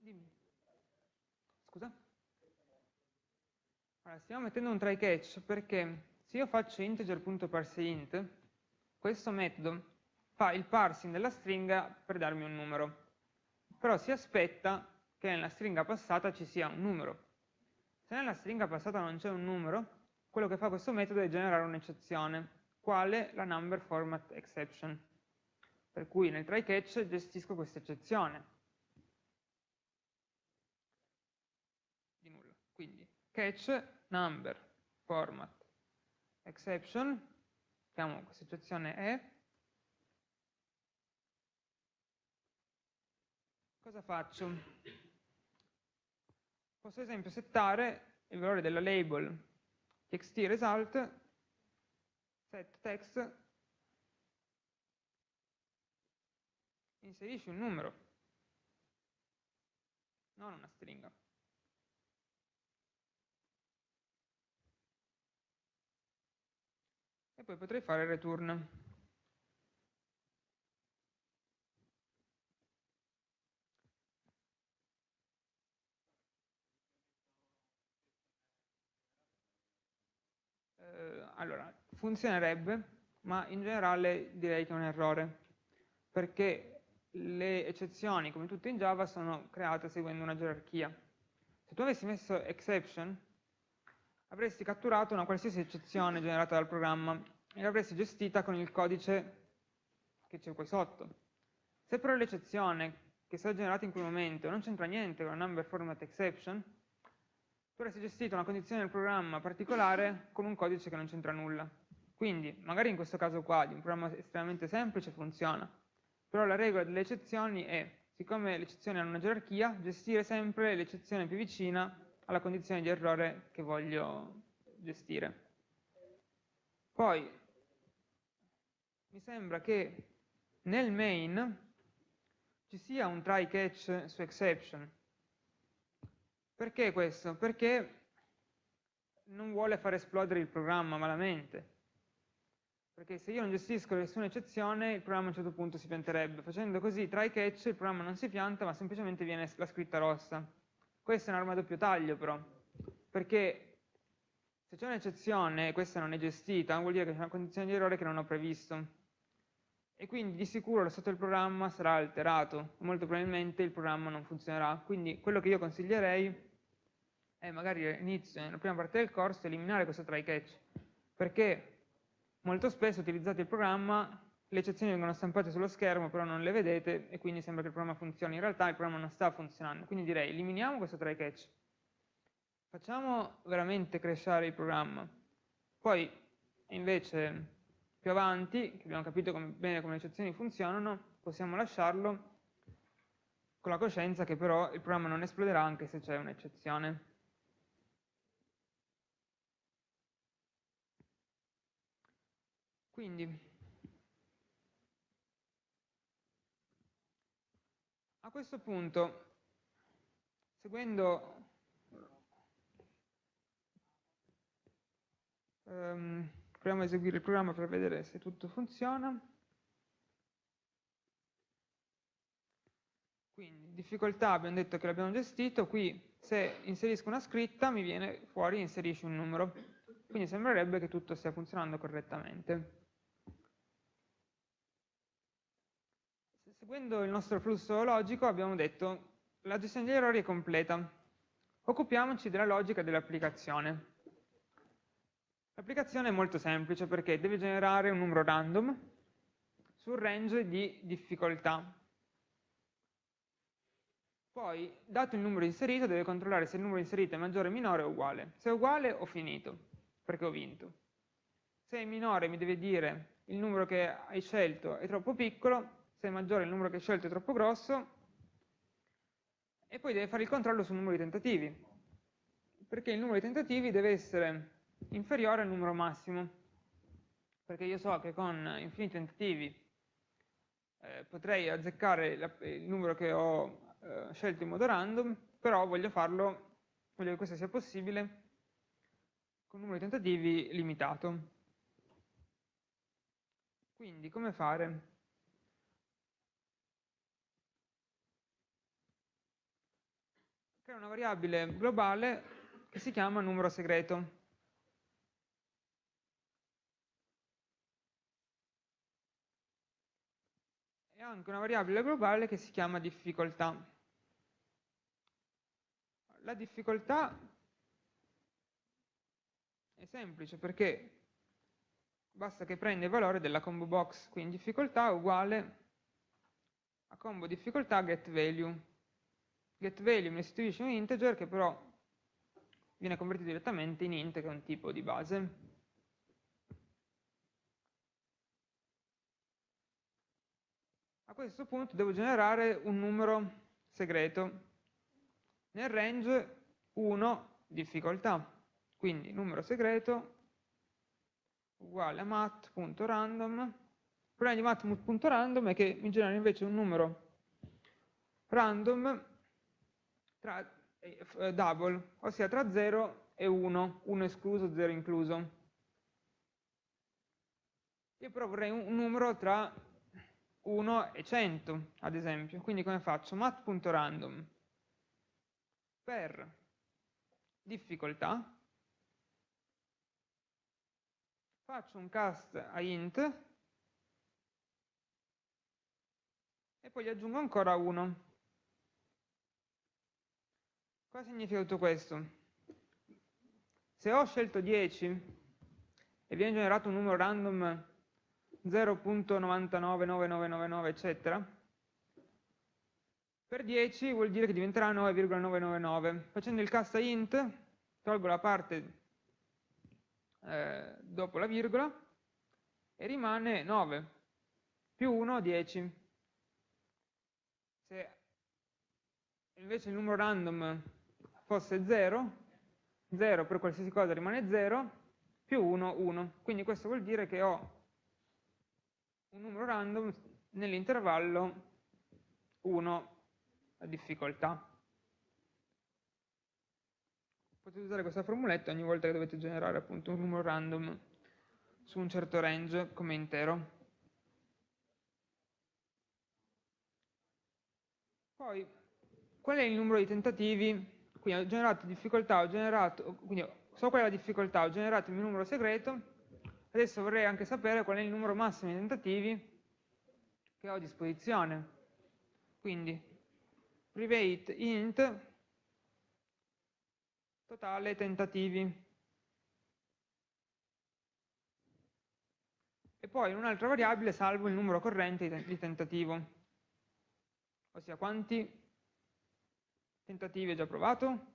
Dimmi. Scusa? Allora, stiamo mettendo un try catch perché se io faccio integer.parseInt, questo metodo fa il parsing della stringa per darmi un numero. Però si aspetta che nella stringa passata ci sia un numero. Se nella stringa passata non c'è un numero, quello che fa questo metodo è generare un'eccezione, quale la number format exception. Per cui nel try catch gestisco questa eccezione. catch number format exception, chiamo questa eccezione E, cosa faccio? Posso ad esempio settare il valore della label txt result set text inserisci un numero non una stringa poi potrei fare return. Eh, allora, funzionerebbe, ma in generale direi che è un errore, perché le eccezioni, come tutte in Java, sono create seguendo una gerarchia. Se tu avessi messo exception, avresti catturato una qualsiasi eccezione generata dal programma e l'avresti gestita con il codice che c'è qui sotto. Se però l'eccezione che è stata generata in quel momento non c'entra niente con la number format exception, tu avresti gestito una condizione del programma particolare con un codice che non c'entra nulla. Quindi, magari in questo caso qua, di un programma estremamente semplice, funziona. Però la regola delle eccezioni è, siccome le eccezioni hanno una gerarchia, gestire sempre l'eccezione più vicina alla condizione di errore che voglio gestire. Poi, mi sembra che nel main ci sia un try catch su exception. Perché questo? Perché non vuole far esplodere il programma malamente. Perché se io non gestisco nessuna eccezione, il programma a un certo punto si pianterebbe. Facendo così try catch il programma non si pianta, ma semplicemente viene la scritta rossa. Questa è un'arma a doppio taglio però, perché se c'è un'eccezione e questa non è gestita, vuol dire che c'è una condizione di errore che non ho previsto. E quindi di sicuro lo stato del programma sarà alterato, molto probabilmente il programma non funzionerà. Quindi quello che io consiglierei è magari all'inizio, nella prima parte del corso, eliminare questo try catch, perché molto spesso utilizzate il programma, le eccezioni vengono stampate sullo schermo, però non le vedete e quindi sembra che il programma funzioni. In realtà il programma non sta funzionando, quindi direi eliminiamo questo try catch, facciamo veramente crescere il programma, poi invece più avanti, che abbiamo capito come, bene come le eccezioni funzionano, possiamo lasciarlo con la coscienza che però il programma non esploderà anche se c'è un'eccezione. Quindi, a questo punto, seguendo um, proviamo a eseguire il programma per vedere se tutto funziona. Quindi, difficoltà abbiamo detto che l'abbiamo gestito, qui se inserisco una scritta mi viene fuori inserisci un numero, quindi sembrerebbe che tutto stia funzionando correttamente. Seguendo il nostro flusso logico abbiamo detto la gestione degli errori è completa, occupiamoci della logica dell'applicazione. L'applicazione è molto semplice perché deve generare un numero random sul range di difficoltà. Poi, dato il numero inserito, deve controllare se il numero inserito è maggiore, minore o uguale. Se è uguale, ho finito, perché ho vinto. Se è minore, mi deve dire il numero che hai scelto è troppo piccolo, se è maggiore il numero che hai scelto è troppo grosso, e poi deve fare il controllo sul numero di tentativi, perché il numero di tentativi deve essere inferiore al numero massimo, perché io so che con infiniti tentativi eh, potrei azzeccare la, il numero che ho eh, scelto in modo random, però voglio farlo, voglio che questo sia possibile con un numero di tentativi limitato. Quindi come fare? Crea una variabile globale che si chiama numero segreto. Anche una variabile globale che si chiama difficoltà. La difficoltà è semplice perché basta che prenda il valore della combo box, quindi difficoltà uguale a combo difficoltà get value. Get value mi restituisce un integer che però viene convertito direttamente in int che è un tipo di base. Questo punto devo generare un numero segreto nel range 1 difficoltà. Quindi numero segreto uguale a mat.random. Il problema di mat.random è che mi genera invece un numero random tra, eh, double, ossia tra 0 e 1, 1 escluso, 0 incluso. Io però vorrei un numero tra 1 e 100, ad esempio. Quindi come faccio? mat.random per difficoltà, faccio un cast a int e poi gli aggiungo ancora 1. Cosa significa tutto questo? Se ho scelto 10 e viene generato un numero random 0.999999 eccetera, per 10 vuol dire che diventerà 9,999. Facendo il cast a int, tolgo la parte eh, dopo la virgola e rimane 9 più 1, 10. Se invece il numero random fosse 0, 0 per qualsiasi cosa rimane 0, più 1, 1. Quindi questo vuol dire che ho un numero random nell'intervallo 1 a difficoltà. potete usare questa formuletta ogni volta che dovete generare appunto un numero random su un certo range come intero. Poi, qual è il numero di tentativi? Quindi ho generato difficoltà, ho generato, quindi so qual è la difficoltà, ho generato il mio numero segreto, adesso vorrei anche sapere qual è il numero massimo di tentativi che ho a disposizione. Quindi, private int totale tentativi. E poi in un'altra variabile salvo il numero corrente di tentativo, ossia quanti tentativi ho già provato,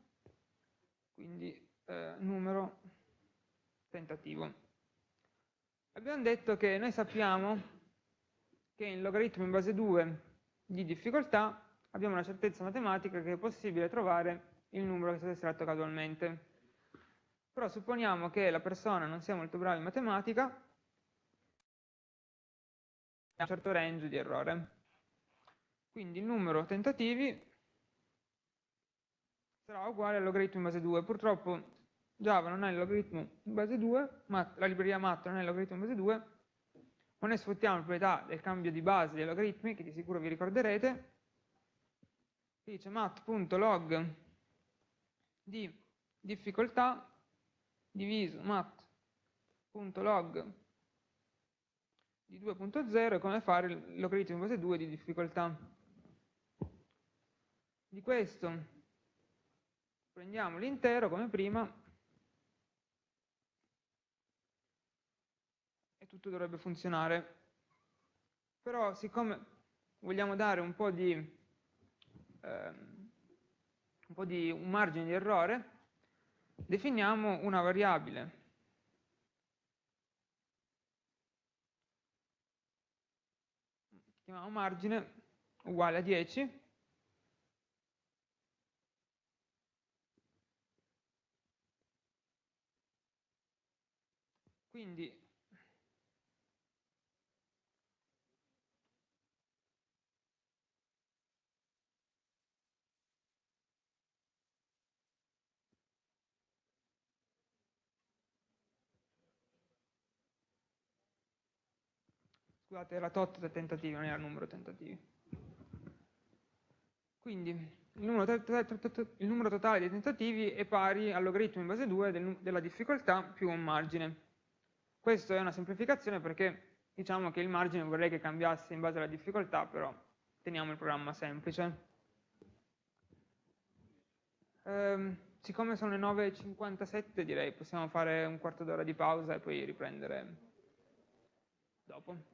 quindi eh, numero tentativo. Abbiamo detto che noi sappiamo che in logaritmo in base 2 di difficoltà abbiamo una certezza matematica che è possibile trovare il numero che è stato estratto casualmente. Però supponiamo che la persona non sia molto brava in matematica, ha un certo range di errore. Quindi il numero tentativi sarà uguale al logaritmo in base 2. Purtroppo Java non è il logaritmo in base 2, ma la libreria mat non è il logaritmo in base 2, ma noi sfruttiamo la proprietà del cambio di base dei logaritmi, che di sicuro vi ricorderete, che dice mat.log di difficoltà diviso mat.log di 2.0 è come fare il logaritmo in base 2 di difficoltà. Di questo prendiamo l'intero come prima e tutto dovrebbe funzionare. Però siccome vogliamo dare un po' di... Ehm, un po' di un margine di errore, definiamo una variabile chiamiamo margine uguale a 10 quindi scusate, era tot del tentativi, non era numero tentativi. Quindi il numero, il numero, totale dei tentativi è pari al logaritmo in base 2 del, della difficoltà più un margine. Questa è una semplificazione perché diciamo che il margine vorrei che cambiasse in base alla difficoltà, però teniamo il programma semplice. Ehm, siccome sono le 9.57 direi possiamo fare un quarto d'ora di pausa e poi riprendere dopo.